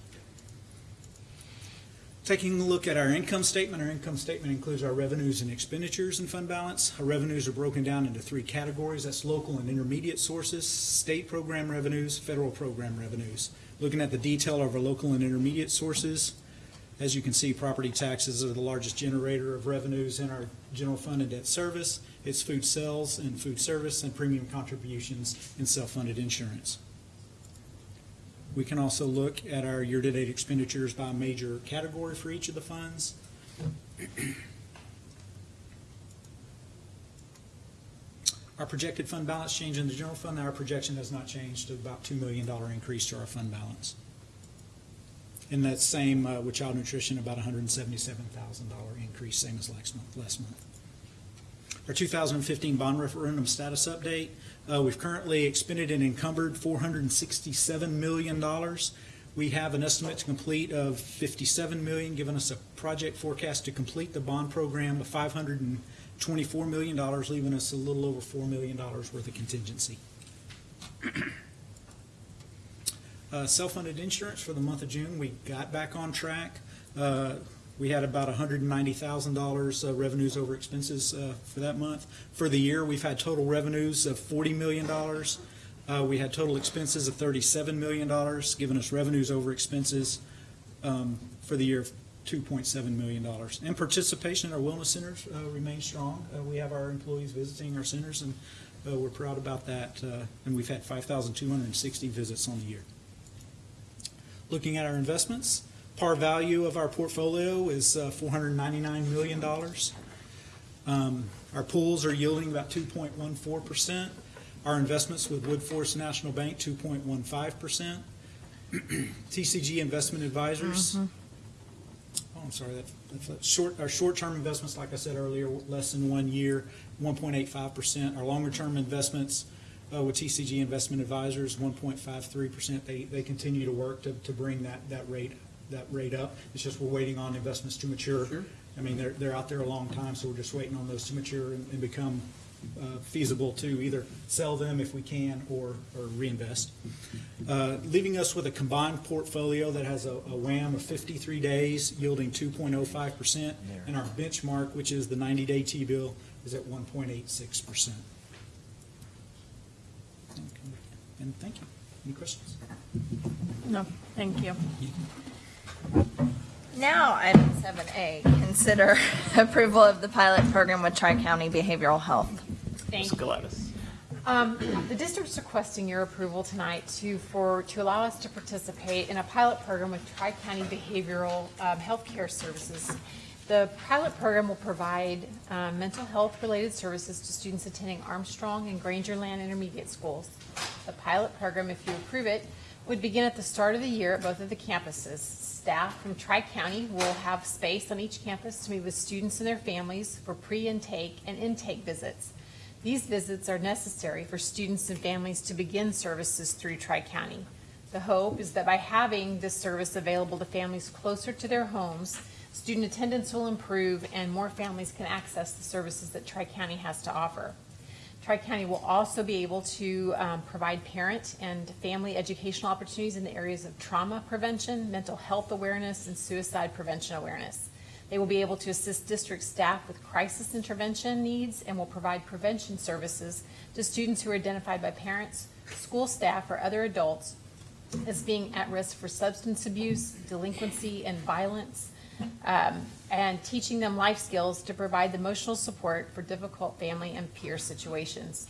Taking a look at our income statement, our income statement includes our revenues and expenditures and fund balance. Our revenues are broken down into three categories. That's local and intermediate sources, state program revenues, federal program revenues. Looking at the detail of our local and intermediate sources, as you can see, property taxes are the largest generator of revenues in our general fund and debt service. It's food sales and food service and premium contributions and self-funded insurance. We can also look at our year-to-date expenditures by major category for each of the funds. Our projected fund balance change in the general fund, our projection has not changed to about $2 million increase to our fund balance. And that same uh, with child nutrition, about $177,000 increase, same as last month. Last month. Our 2015 bond referendum status update, uh, we've currently expended and encumbered $467 million. We have an estimate to complete of 57 million, giving us a project forecast to complete the bond program of $524 million, leaving us a little over $4 million worth of contingency. Uh, Self-funded insurance for the month of June, we got back on track. Uh, We had about $190,000 uh, revenues over expenses uh, for that month. For the year, we've had total revenues of $40 million. Uh, We had total expenses of $37 million, giving us revenues over expenses um, for the year of $2.7 million. And participation in our wellness centers remains strong. We have our employees visiting our centers, and we're proud about that. And we've had 5,260 visits on the year. Looking at our investments, par value of our portfolio is uh, $499 million. Um, Our pools are yielding about 2.14%. Our investments with Woodforest National Bank, 2.15%. TCG Investment Advisors, oh, I'm sorry, that, that's short, our short-term investments, like I said earlier, less than one year, 1.85%. Our longer-term investments uh, with TCG Investment Advisors, 1.53%. They, they continue to work to, to bring that, that rate, that rate up. It's just we're waiting on investments to mature. I mean, they're, they're out there a long time, so we're just waiting on those to mature and, and become uh, feasible to either sell them if we can or, or reinvest. Uh, Leaving us with a combined portfolio that has a, a WAM of 53 days yielding 2.05%, and our benchmark, which is the 90-day T-bill, is at 1.86%. And thank you. Any questions? No, thank you. Now, item seven A, consider approval of the pilot program with Tri-County Behavioral Health. Thank Ms. Gladys. Um, The district's requesting your approval tonight to, for, to allow us to participate in a pilot program with Tri-County Behavioral um, Healthcare Services. The pilot program will provide um, mental health-related services to students attending Armstrong and Grangerland Intermediate Schools. The pilot program, if you approve it, would begin at the start of the year at both of the campuses. Staff from Tri-County will have space on each campus to meet with students and their families for pre-intake and intake visits. These visits are necessary for students and families to begin services through Tri-County. The hope is that by having this service available to families closer to their homes, student attendance will improve and more families can access the services that Tri-County has to offer. Tri-County will also be able to um, provide parent and family educational opportunities in the areas of trauma prevention, mental health awareness, and suicide prevention awareness. They will be able to assist district staff with crisis intervention needs and will provide prevention services to students who are identified by parents, school staff, or other adults as being at risk for substance abuse, delinquency, and violence, um, and teaching them life skills to provide the emotional support for difficult family and peer situations.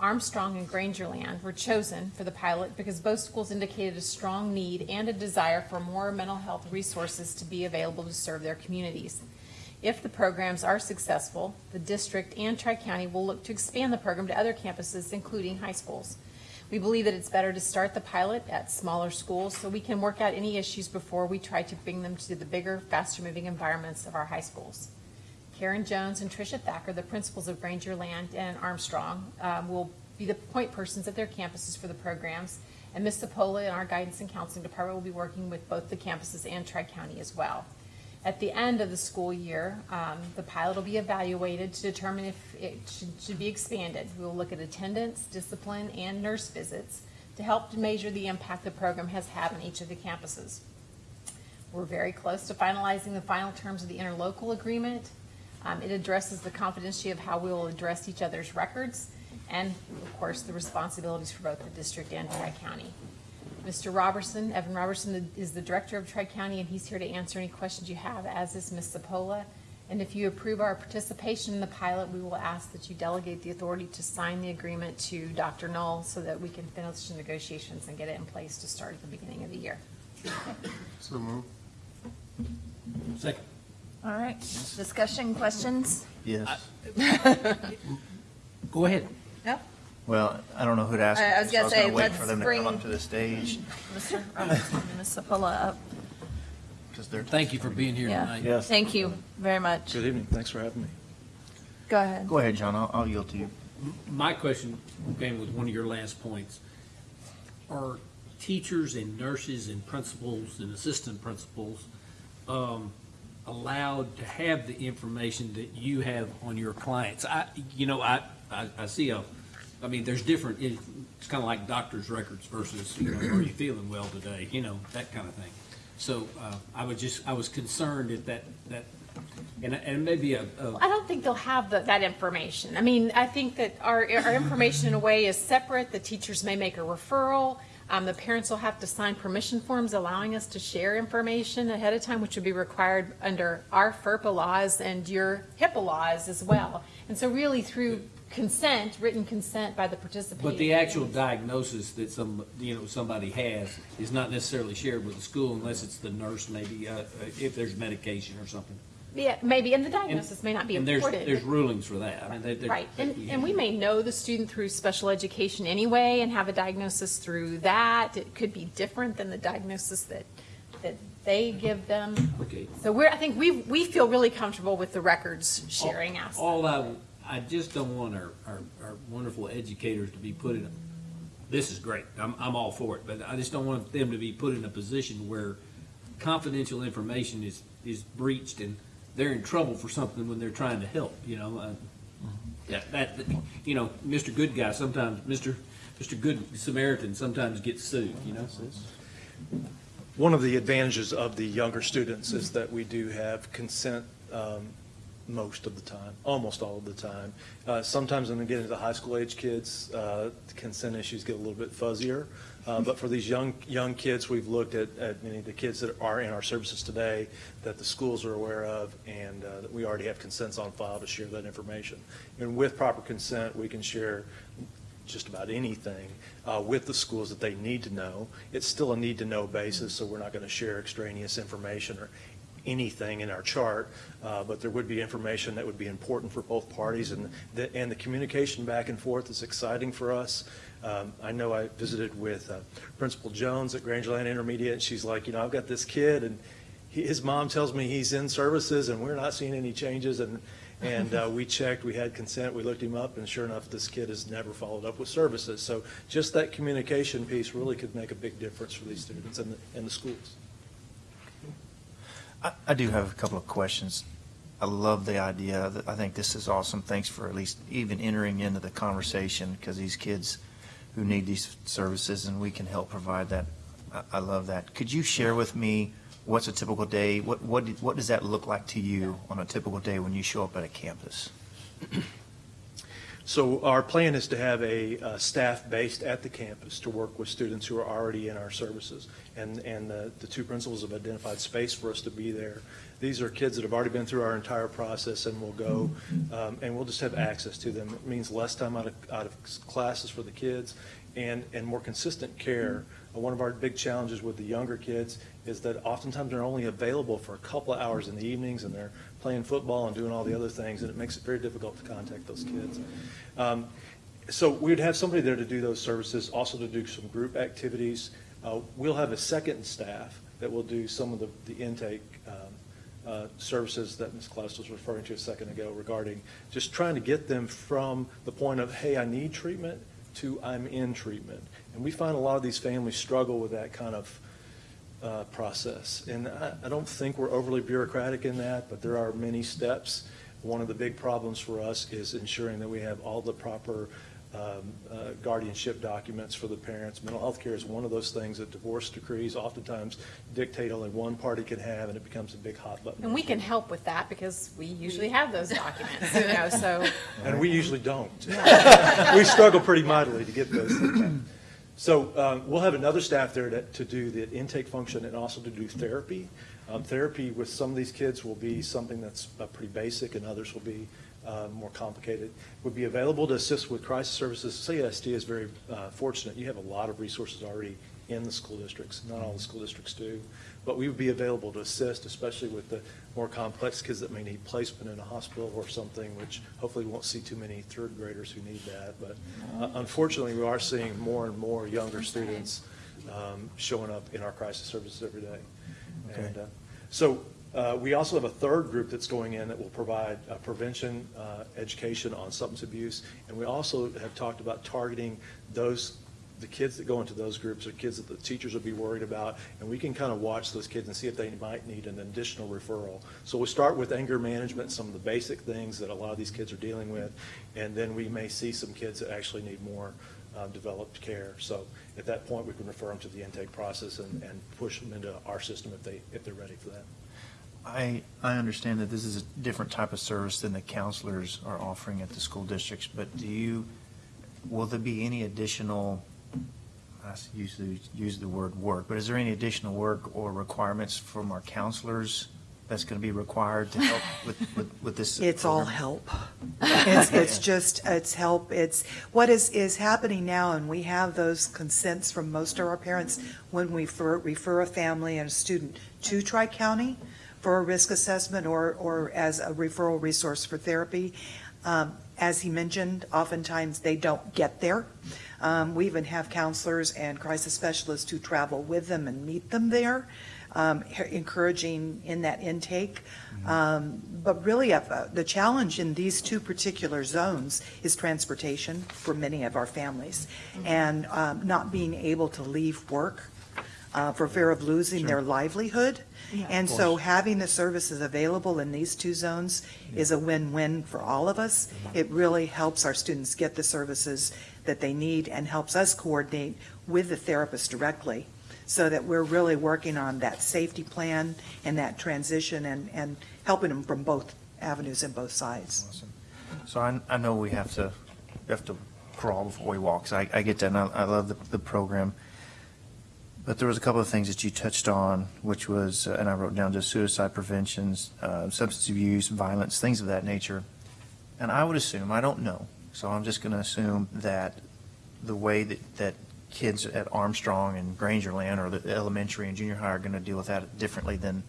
Armstrong and Grangerland were chosen for the pilot because both schools indicated a strong need and a desire for more mental health resources to be available to serve their communities. If the programs are successful, the district and Tri-County will look to expand the program to other campuses, including high schools. We believe that it's better to start the pilot at smaller schools so we can work out any issues before we try to bring them to the bigger, faster-moving environments of our high schools. Karen Jones and Tricia Thacker, the principals of Grangerland and Armstrong, um, will be the point persons at their campuses for the programs. And Ms. Sapola and our guidance and counseling department will be working with both the campuses and Tri-County as well. At the end of the school year, um, the pilot will be evaluated to determine if it should, should be expanded. We will look at attendance, discipline, and nurse visits to help to measure the impact the program has had on each of the campuses. We're very close to finalizing the final terms of the interlocal agreement. Um, it addresses the confidentiality of how we will address each other's records and, of course, the responsibilities for both the district and Tri-County. Mr. Roberson, Evan Roberson is the director of Tri-County, and he's here to answer any questions you have, as is Ms. Sapola. And if you approve our participation in the pilot, we will ask that you delegate the authority to sign the agreement to Dr. Null so that we can finish the negotiations and get it in place to start at the beginning of the year. So move. Second. All right, discussion, questions? Yes. Go ahead. No? Well, I don't know who to ask. I- I was gonna say, wait let's for them to bring- come up to the stage, Mr. Roberson and Ms. Sapola up. because they're. Thank you for being here Yeah. tonight. Thank you very much. Good evening, thanks for having me. Go ahead. Go ahead, John, I'll, I'll yield to you. My question came with one of your last points. Are teachers and nurses and principals and assistant principals um, allowed to have the information that you have on your clients? I, you know, I, I, I see a, I mean, there's different, it's kind of like doctor's records versus, you know, are you feeling well today? You know, that kind of thing. So uh, I was just, I was concerned that that, that, and, and maybe I don't think they'll have the, that information. I mean, I think that our, our information in a way is separate. The teachers may make a referral. Um, the parents will have to sign permission forms allowing us to share information ahead of time, which would be required under our FERPA laws and your HIPAA laws as well. And so really through consent, written consent by the participant. But the actual diagnosis that some, you know, somebody has is not necessarily shared with the school unless it's the nurse maybe, uh, if there's medication or something. Yeah, maybe, and the diagnosis may not be And there's, important. there's rulings for that. I mean, they, they're. Right, and, and we may know the student through special education anyway and have a diagnosis through that. It could be different than the diagnosis that, that they give them. Okay. So we're, I think we, we feel really comfortable with the records sharing aspect. All I, I just don't want our, our, our wonderful educators to be put in, a this is great, I'm, I'm all for it, but I just don't want them to be put in a position where confidential information is, is breached and they're in trouble for something when they're trying to help, you know? uh, Yeah, that, you know, Mr. Good Guy sometimes, Mr. Mr. Good Samaritan sometimes gets sued, you know? One of the advantages of the younger students is that we do have consent um, most of the time, almost all of the time. Uh, Sometimes when we get into the high school age kids, uh, consent issues get a little bit fuzzier. Uh, But for these young, young kids, we've looked at, at many of the kids that are in our services today that the schools are aware of and uh, that we already have consents on file to share that information. And with proper consent, we can share just about anything uh, with the schools that they need to know. It's still a need-to-know basis, so we're not going to share extraneous information or anything in our chart, uh, but there would be information that would be important for both parties, and the, and the communication back and forth is exciting for us. Um, I know I visited with uh, Principal Jones at Grangerland Intermediate, and she's like, you know, I've got this kid, and he, his mom tells me he's in services, and we're not seeing any changes, and And uh, we checked, we had consent, we looked him up, and sure enough, this kid has never followed up with services. So just that communication piece really could make a big difference for these students and the, and the schools. I, I do have a couple of questions. I love the idea. I think this is awesome. Thanks for at least even entering into the conversation because these kids who need these services and we can help provide that. I, I love that. Could you share with me what's a typical day? What, what, what does that look like to you on a typical day when you show up at a campus? So our plan is to have a uh, staff based at the campus to work with students who are already in our services. And, and the, the two principals have identified space for us to be there. These are kids that have already been through our entire process and will go, um, and we'll just have access to them. It means less time out of, out of classes for the kids and, and more consistent care. Uh, One of our big challenges with the younger kids is that oftentimes they're only available for a couple of hours in the evenings and they're playing football and doing all the other things, and it makes it very difficult to contact those kids. Um, So we'd have somebody there to do those services, also to do some group activities. Uh, We'll have a second staff that will do some of the, the intake um, uh, services that Ms. Klaus was referring to a second ago regarding just trying to get them from the point of, hey, I need treatment, to I'm in treatment. And we find a lot of these families struggle with that kind of uh, process. And I, I don't think we're overly bureaucratic in that, but there are many steps. One of the big problems for us is ensuring that we have all the proper um, uh, guardianship documents for the parents. Mental health care is one of those things that divorce decrees oftentimes dictate only one party can have, and it becomes a big hot button. And we can help with that because we usually have those documents, you know, so. And we usually don't. We struggle pretty mightily to get those. So uh, we'll have another staff there to, to do the intake function and also to do therapy. Um, Therapy with some of these kids will be something that's uh, pretty basic and others will be uh, more complicated. Would be available to assist with crisis services. CSD is very uh, fortunate. You have a lot of resources already in the school districts. Not all the school districts do. But we would be available to assist, especially with the more complex kids that may need placement in a hospital or something, which hopefully we won't see too many third graders who need that. But uh, unfortunately, we are seeing more and more younger students um, showing up in our crisis services every day. Okay. And uh, so uh, we also have a third group that's going in that will provide uh, prevention, uh, education on substance abuse. And we also have talked about targeting those, the kids that go into those groups are kids that the teachers would be worried about. And we can kind of watch those kids and see if they might need an additional referral. So we start with anger management, some of the basic things that a lot of these kids are dealing with. And then we may see some kids that actually need more uh, developed care. So at that point, we can refer them to the intake process and, and push them into our system if they, if they're ready for that. I, I understand that this is a different type of service than the counselors are offering at the school districts, but do you, will there be any additional, I usually use the word work, but is there any additional work or requirements from our counselors that's going to be required to help with, with, with this? It's all help. It's, it's just, it's help. It's, what is, is happening now, and we have those consents from most of our parents when we refer, refer a family and a student to Tri-County for a risk assessment or, or as a referral resource for therapy. Um, As he mentioned, oftentimes they don't get there. Um, We even have counselors and crisis specialists who travel with them and meet them there, um, encouraging in that intake. Um, But really, uh, the challenge in these two particular zones is transportation for many of our families, and um, not being able to leave work uh, for fear of losing their livelihood. Yeah. And so having the services available in these two zones is a win-win for all of us. Mm-hmm. It really helps our students get the services that they need and helps us coordinate with the therapist directly so that we're really working on that safety plan and that transition and, and helping them from both avenues and both sides. So I, I know we have to, we have to crawl before we walk, so I, I get that, and I, I love the, the program. But there was a couple of things that you touched on, which was, uh, and I wrote down just suicide preventions, uh, substance abuse, violence, things of that nature. And I would assume, I don't know, so I'm just gonna assume that the way that, that kids at Armstrong and Grangerland or the elementary and junior high are gonna deal with that differently than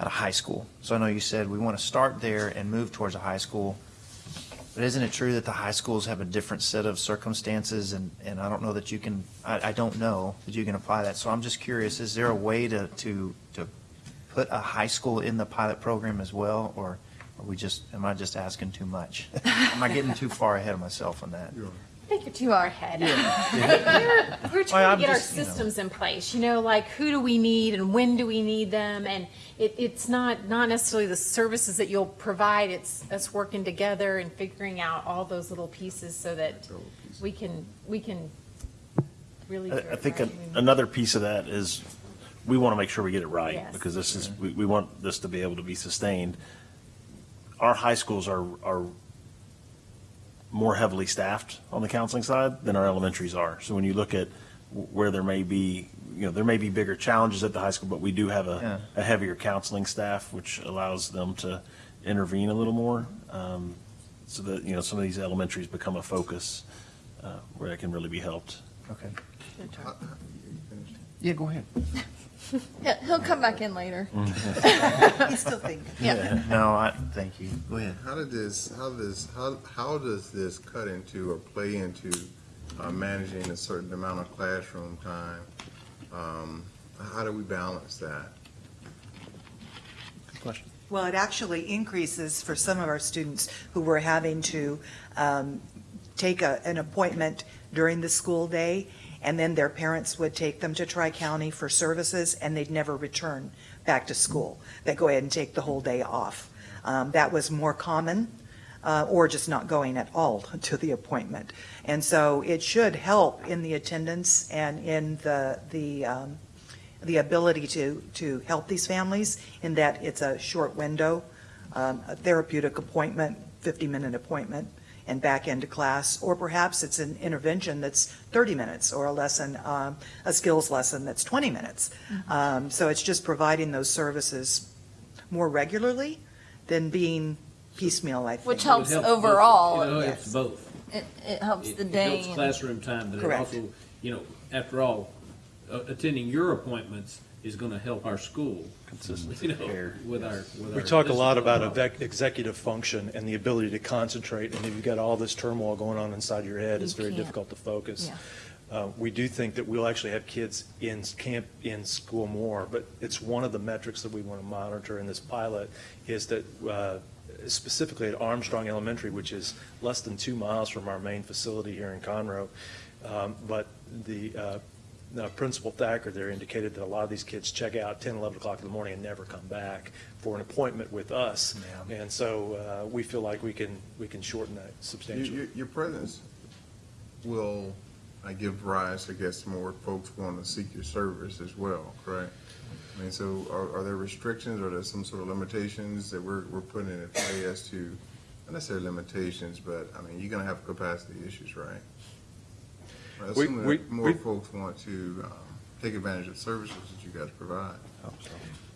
at a high school. So I know you said we wanna start there and move towards a high school. But isn't it true that the high schools have a different set of circumstances, and, and I don't know that you can, I, I don't know that you can apply that. So I'm just curious, is there a way to, to, to put a high school in the pilot program as well, or are we just, am I just asking too much? Am I getting too far ahead of myself on that? I think you're too far ahead. Yeah. We're, we're trying I'm to get our just, you know. systems in place, you know, like who do we need and when do we need them? And it, it's not, not necessarily the services that you'll provide, it's us working together and figuring out all those little pieces so that we can, we can really I I think right. an- another piece of that is, we want to make sure we get it right, Yes. because this is, we, we want this to be able to be sustained. Our high schools are, are more heavily staffed on the counseling side than our elementaries are. So when you look at where there may be, you know, there may be bigger challenges at the high school, but we do have Yeah. a, a heavier counseling staff, which allows them to intervene a little more. um, So that, you know, some of these elementaries become a focus uh, where it can really be helped. Okay. Yeah, go ahead. Yeah, He'll come back in later. He's still thinking. Yeah. No, I, thank you. Go ahead. How did this, how does, how, how does this cut into or play into uh, managing a certain amount of classroom time? Um, How do we balance that? Good question. Well, it actually increases for some of our students who were having to um, take a- an appointment during the school day, and then their parents would take them to Tri-County for services, and they'd never return back to school. They'd go ahead and take the whole day off. Um, That was more common, uh, or just not going at all to the appointment. And so it should help in the attendance and in the, the um, the ability to, to help these families in that it's a short window, um, a therapeutic appointment, 50-minute appointment, and back into class, or perhaps it's an intervention that's 30 minutes, or a lesson, um, a skills lesson that's 20 minutes. Um, So it's just providing those services more regularly than being piecemeal, I think. Which helps It helps both- overall. It helps both. It, it helps It- the It day. helps and- classroom time, but it Correct. also, you know, after all, uh, attending your appointments is going to help our school. Consistency You know, care. with our, with our. We talk a lot about overall. exec- executive function and the ability to concentrate, and if you've got all this turmoil going on inside your head, it's You very can't. difficult to focus. Yeah. Uh, We do think that we'll actually have kids in s- camp, in school more, but it's one of the metrics that we want to monitor in this pilot, is that uh, specifically at Armstrong Elementary, which is less than two miles from our main facility here in Conroe, um, but the uh, uh, Principal Thacker there indicated that a lot of these kids check out 10, 11 o'clock in the morning and never come back for an appointment with us. And so uh, we feel like we can, we can shorten that substantially. Your, your presence will uh, give rise, I guess, more folks want to seek your service as well, correct? I mean, so are, are there restrictions, or are there some sort of limitations that we're, we're putting in play as to, not necessarily limitations, but, I mean, you're gonna have capacity issues, right? Well, We- Assuming we- more we- folks want to um, take advantage of services that you guys provide.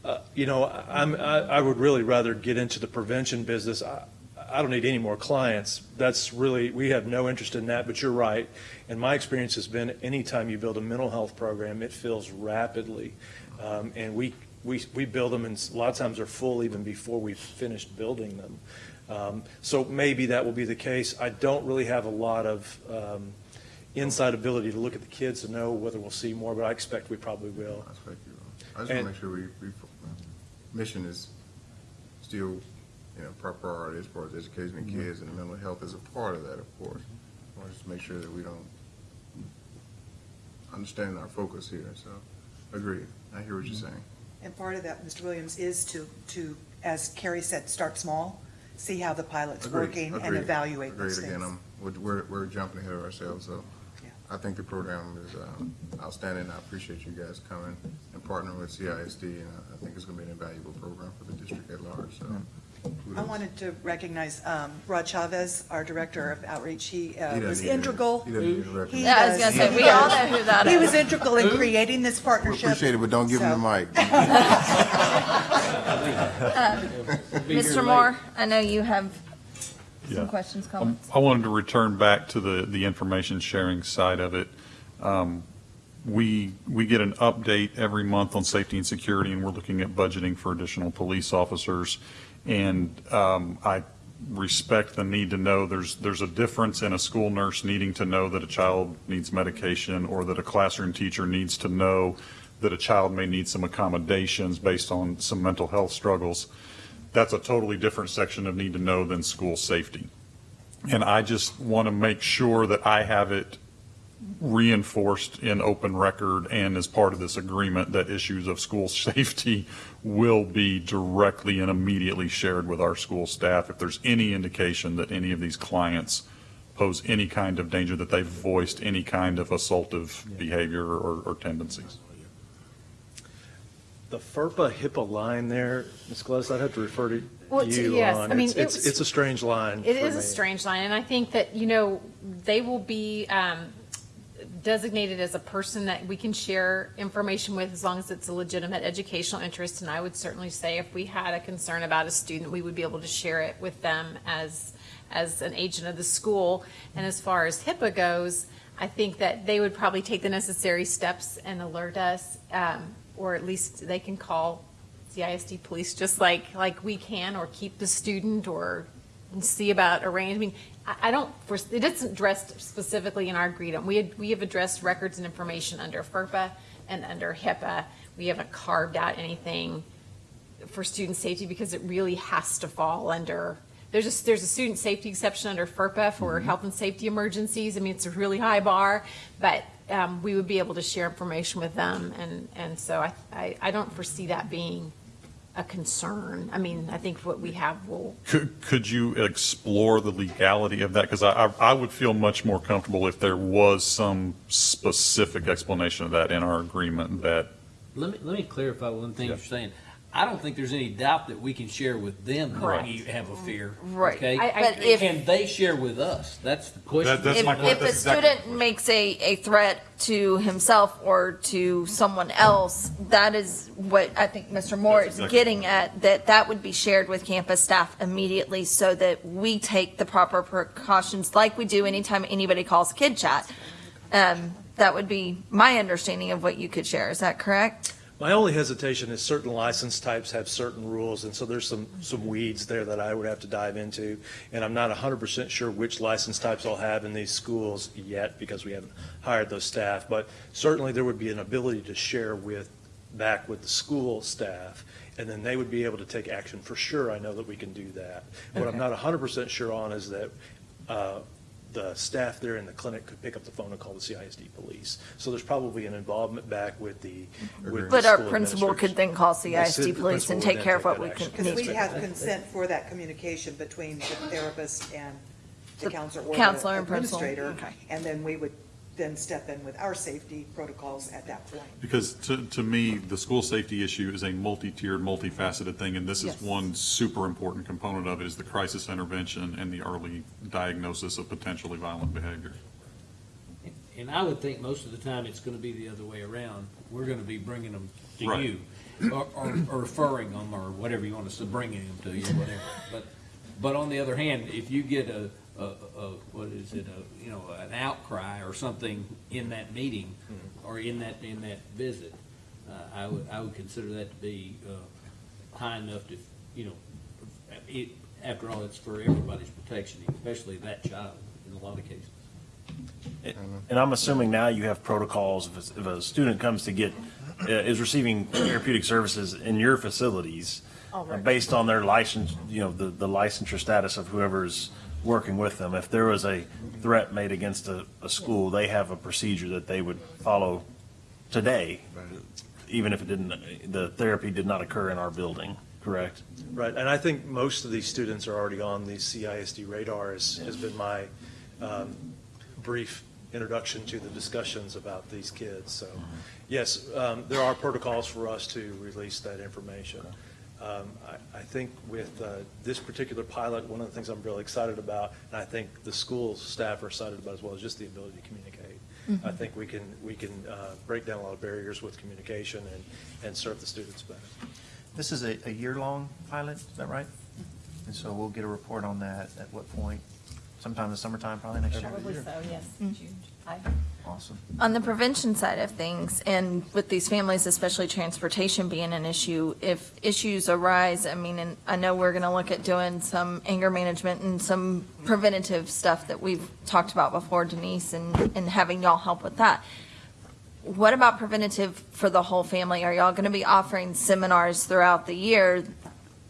Uh, You know, I'm, I I would really rather get into the prevention business. I I don't need any more clients. That's really, we have no interest in that, but you're right. And my experience has been, anytime you build a mental health program, it fills rapidly. Um, And we, we, we build them, and a lot of times they're full even before we've finished building them. Um, So maybe that will be the case. I don't really have a lot of um, inside ability to look at the kids to know whether we'll see more, but I expect we probably will. I expect you will. I just want to make sure we, we, mission is still, you know, priority as far as educating the Mhm. kids and mental health is a part of that, of course. I want to just make sure that we don't understand our focus here, so, agree. I hear what you're saying. And part of that, Mr. Williams, is to, to, as Carrie said, start small, see how the pilot's Agreed, working, and agreed, evaluate those Agreed again, things. um, we're, we're, we're jumping ahead of ourselves, so I think the program is um, outstanding. I appreciate you guys coming and partnering with CISD, and I- I think it's going to be an invaluable program for the district at large, so. I wanted to recognize um, Rod Chavez, our Director of Outreach. He uh, He doesn't was need any- integral. he doesn't need a record. Yeah, I was does. gonna say, He we all know who that He is. was integral in creating this We partnership. appreciate it, but don't give him the So- mic. Uh, Mr. Moore, I know you have Yeah. some questions, Um, comments. I wanted to return back to the, the information sharing side of it. Um, We, we get an update every month on safety and security, and we're looking at budgeting for additional police officers. And um, I respect the need to know, there's, there's a difference in a school nurse needing to know that a child needs medication, or that a classroom teacher needs to know that a child may need some accommodations based on some mental health struggles. that's a totally different section of need to know than school safety. And I just want to make sure that I have it reinforced in open record and as part of this agreement that issues of school safety will be directly and immediately shared with our school staff if there's any indication that any of these clients pose any kind of danger, that they've voiced any kind of assaultive behavior or, or tendencies. The FERPA HIPAA line there, Ms. Gladys, I'd have to refer to Well, you yes, on. I mean, It's- it It's, was- it's a strange line. It is for is a strange line, and I think that, you know, they will be um, designated as a person that we can share information with as long as it's a legitimate educational interest. And I would certainly say if we had a concern about a student, we would be able to share it with them as, as an agent of the school. And as far as HIPAA goes, I think that they would probably take the necessary steps and alert us, um, or at least they can call CISD police just like, like we can, or keep the student, or see about arrange, I mean, I, don't, it isn't addressed specifically in our agreement. We had, we have addressed records and information under FERPA and under HIPAA. We haven't carved out anything for student safety because it really has to fall under, there's a, there's a student safety exception under FERPA for health and safety emergencies. I mean, it's a really high bar, but um, we would be able to share information with them. And, and so I, I, I don't foresee that being a concern. I mean, I think what we have will Could, could you explore the legality of that? Because I, I I would feel much more comfortable if there was some specific explanation of that in our agreement that, Let me, let me clarify one thing Yeah. you're saying. I don't think there's any doubt that we can share with them that Correct. we have a fear. Right. Okay? I- I- But if- Can they share with us? That's the question. If, if a student makes a, a threat to himself or to someone else, that is what I think Mr. Moore is exactly getting at, that that would be shared with campus staff immediately so that we take the proper precautions like we do anytime anybody calls Kid Chat. Um, that would be my understanding of what you could share. Is that correct? My only hesitation is certain license types have certain rules, and so there's some, some weeds there that I would have to dive into. And I'm not hundred percent sure which license types I'll have in these schools yet, because we haven't hired those staff. But certainly there would be an ability to share with, back with the school staff, and then they would be able to take action. For sure, I know that we can do that. What I'm not hundred percent sure on is that, uh, the staff there in the clinic could pick up the phone and call the CISD police. So there's probably an involvement back with the, with the But our principal could then call The CISD ci- police and take care of what we take can Because we to. have consent for that communication between the therapist and the The counselor or counselor the and principal. administrator. Okay. And then we would then step in with our safety protocols at that point. because to, to me, the school safety issue is a multi-tiered, multifaceted thing, and this is Yes. one super important component of it, is the crisis intervention and the early diagnosis of potentially violent behavior. And I would think most of the time it's gonna be the other way around. We're gonna be bringing them to Right. you. Or, or or referring them, or whatever you want us to, bringing them to you, whatever. But, but on the other hand, if you get a, a, a, what is it, a, you know, an outcry or something in that meeting, or in that, in that visit, uh, I would, I would consider that to be, uh, high enough to, you know, it, after all, it's for everybody's protection, especially that child in a lot of cases. And I'm assuming now you have protocols, if, a- if a student comes to get, uh, is receiving therapeutic services in your facilities, uh, based on their license, you know, the, the licensure status of whoever's working with them. If there was a threat made against a, a school, they have a procedure that they would follow today, even if it didn't, the therapy did not occur in our building, correct? Right, and I think most of these students are already on the CISD radar, has, has been my um, brief introduction to the discussions about these kids. So, yes, um, there are protocols for us to release that information. Um, I, I think with uh, this particular pilot, one of the things I'm really excited about, and I think the school staff are excited about as well, is just the ability to communicate. Mhm. I think we can, we can uh, break down a lot of barriers with communication and, and serve the students better. This is a, a year-long pilot, is that right? And so we'll get a report on that at what point? Sometime in the summertime, probably next year? Probably so, yes, Mm. June, July. Awesome. On the prevention side of things, and with these families, especially transportation being an issue, if issues arise, I mean, and I know we're going to look at doing some anger management and some preventative stuff that we've talked about before, Denise, and, and having y'all help with that. What about preventative for the whole family? Are y'all going to be offering seminars throughout the year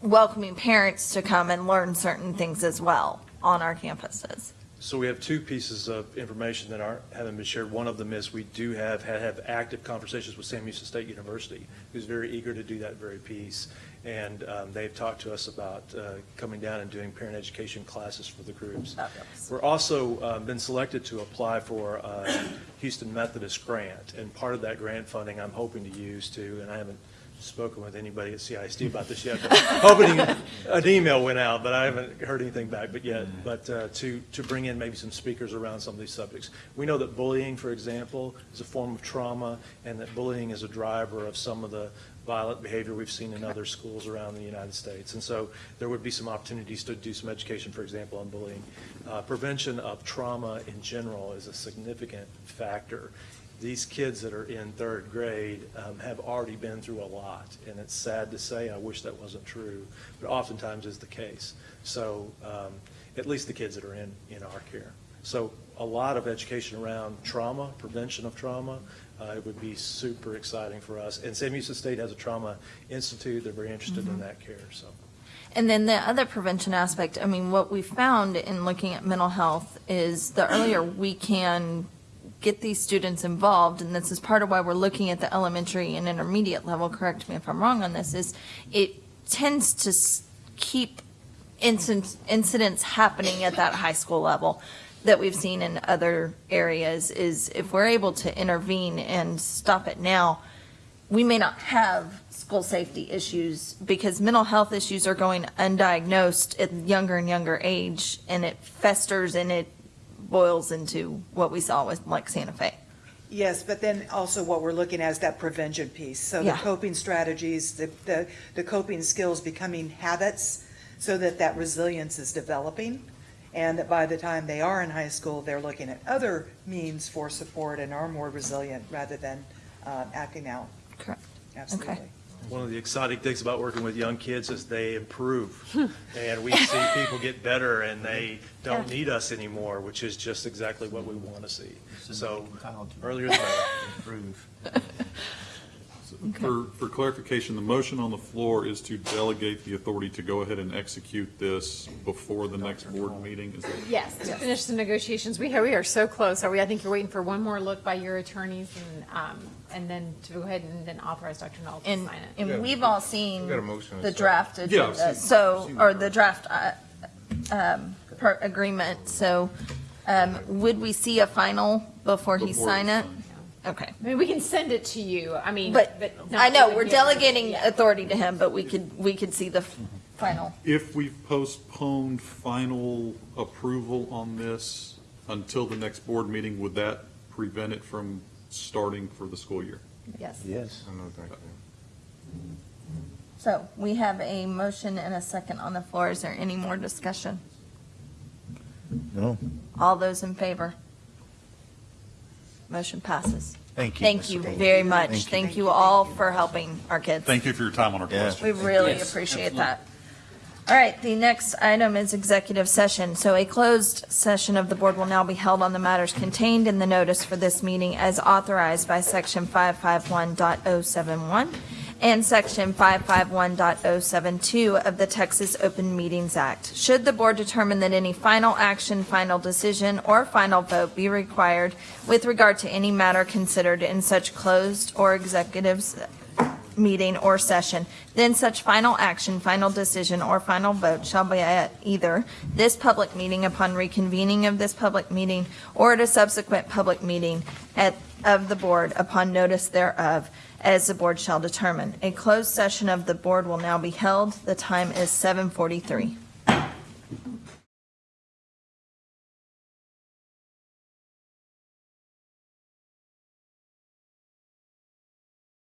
welcoming parents to come and learn certain things as well on our campuses. So we have two pieces of information that aren't, haven't been shared. One of them is we do have, have, have active conversations with Sam Houston State University, who's very eager to do that very piece. And um, they've talked to us about uh, coming down and doing parent education classes for the groups. We're also uh, been selected to apply for a Houston Methodist grant, and part of that grant funding I'm hoping to use to, and I haven't spoken with anybody at CISD about this yet, hoping an email went out, but I haven't heard anything back but yet, but uh, to, to bring in maybe some speakers around some of these subjects. We know that bullying, for example, is a form of trauma, and that bullying is a driver of some of the violent behavior we've seen in other schools around the United States. And so there would be some opportunities to do some education, for example, on bullying. Uh, Prevention of trauma in general is a significant factor. These kids that are in third grade um, have already been through a lot, and it's sad to say, I wish that wasn't true, but oftentimes is the case. So um, at least the kids that are in, in our care. So a lot of education around trauma, prevention of trauma, uh, it would be super exciting for us. And Sam Houston State has a trauma institute. They're very interested in Mhm. that care, so. And then the other prevention aspect, I mean, what we found in looking at mental health is the earlier we can get these students involved, and this is part of why we're looking at the elementary and intermediate level, correct me if I'm wrong on this, is it tends to keep incidents, happening at that high school level that we've seen in other areas is if we're able to intervene and stop it now, we may not have school safety issues because mental health issues are going undiagnosed at younger and younger age and it festers and it boils into what we saw with like Santa Fe. Yes, but then also what we're looking at is that prevention piece. So the coping strategies, the, the, the coping skills becoming habits so that that resilience is developing. And that by the time they are in high school, they're looking at other means for support and are more resilient rather than uh, acting out. Correct. Absolutely. One of the exciting things about working with young kids is they improve. Hmm. And we see people get better and they don't Yeah. need us anymore, which is just exactly what we want to see. So earlier the better. Improve. For, for clarification, the motion on the floor is to delegate the authority to go ahead and execute this before the next board meeting, is that? Yes, to finish the negotiations. We are, we are so close. Are we, I think you're waiting for one more look by your attorneys and, um, and then to go ahead and then authorize Dr. Null to And, sign it. and we've all seen We got a motion and the a second. draft Yeah, I've agenda, seen- so, seen or the the draft, uh, um, per agreement, so, um, would we see a final before he Before sign we it? Okay. I mean, we can send it to you. I mean, But, but. not I know, really we're give- delegating Yeah. authority to him, but we could, we could see the f- final. If we postponed final approval on this until the next board meeting, would that prevent it from starting for the school year? Yes. Yes. So we have a motion and a second on the floor. Is there any more discussion? No. All those in favor? Motion passes. Thank you. Thank you very much. Thank you all for helping our kids. Thank you for your time on our Yeah. questions. We really Yes, appreciate that. All right, the next item is executive session. So a closed session of the board will now be held on the matters contained in the notice for this meeting as authorized by Section 551.071 and Section 551.072 of the Texas Open Meetings Act. Should the board determine that any final action, final decision, or final vote be required with regard to any matter considered in such closed or executive meeting or session, then such final action, final decision, or final vote shall be at either this public meeting upon reconvening of this public meeting or at a subsequent public meeting at, of the board upon notice thereof, as the board shall determine. A closed session of the board will now be held. The time is 7:43.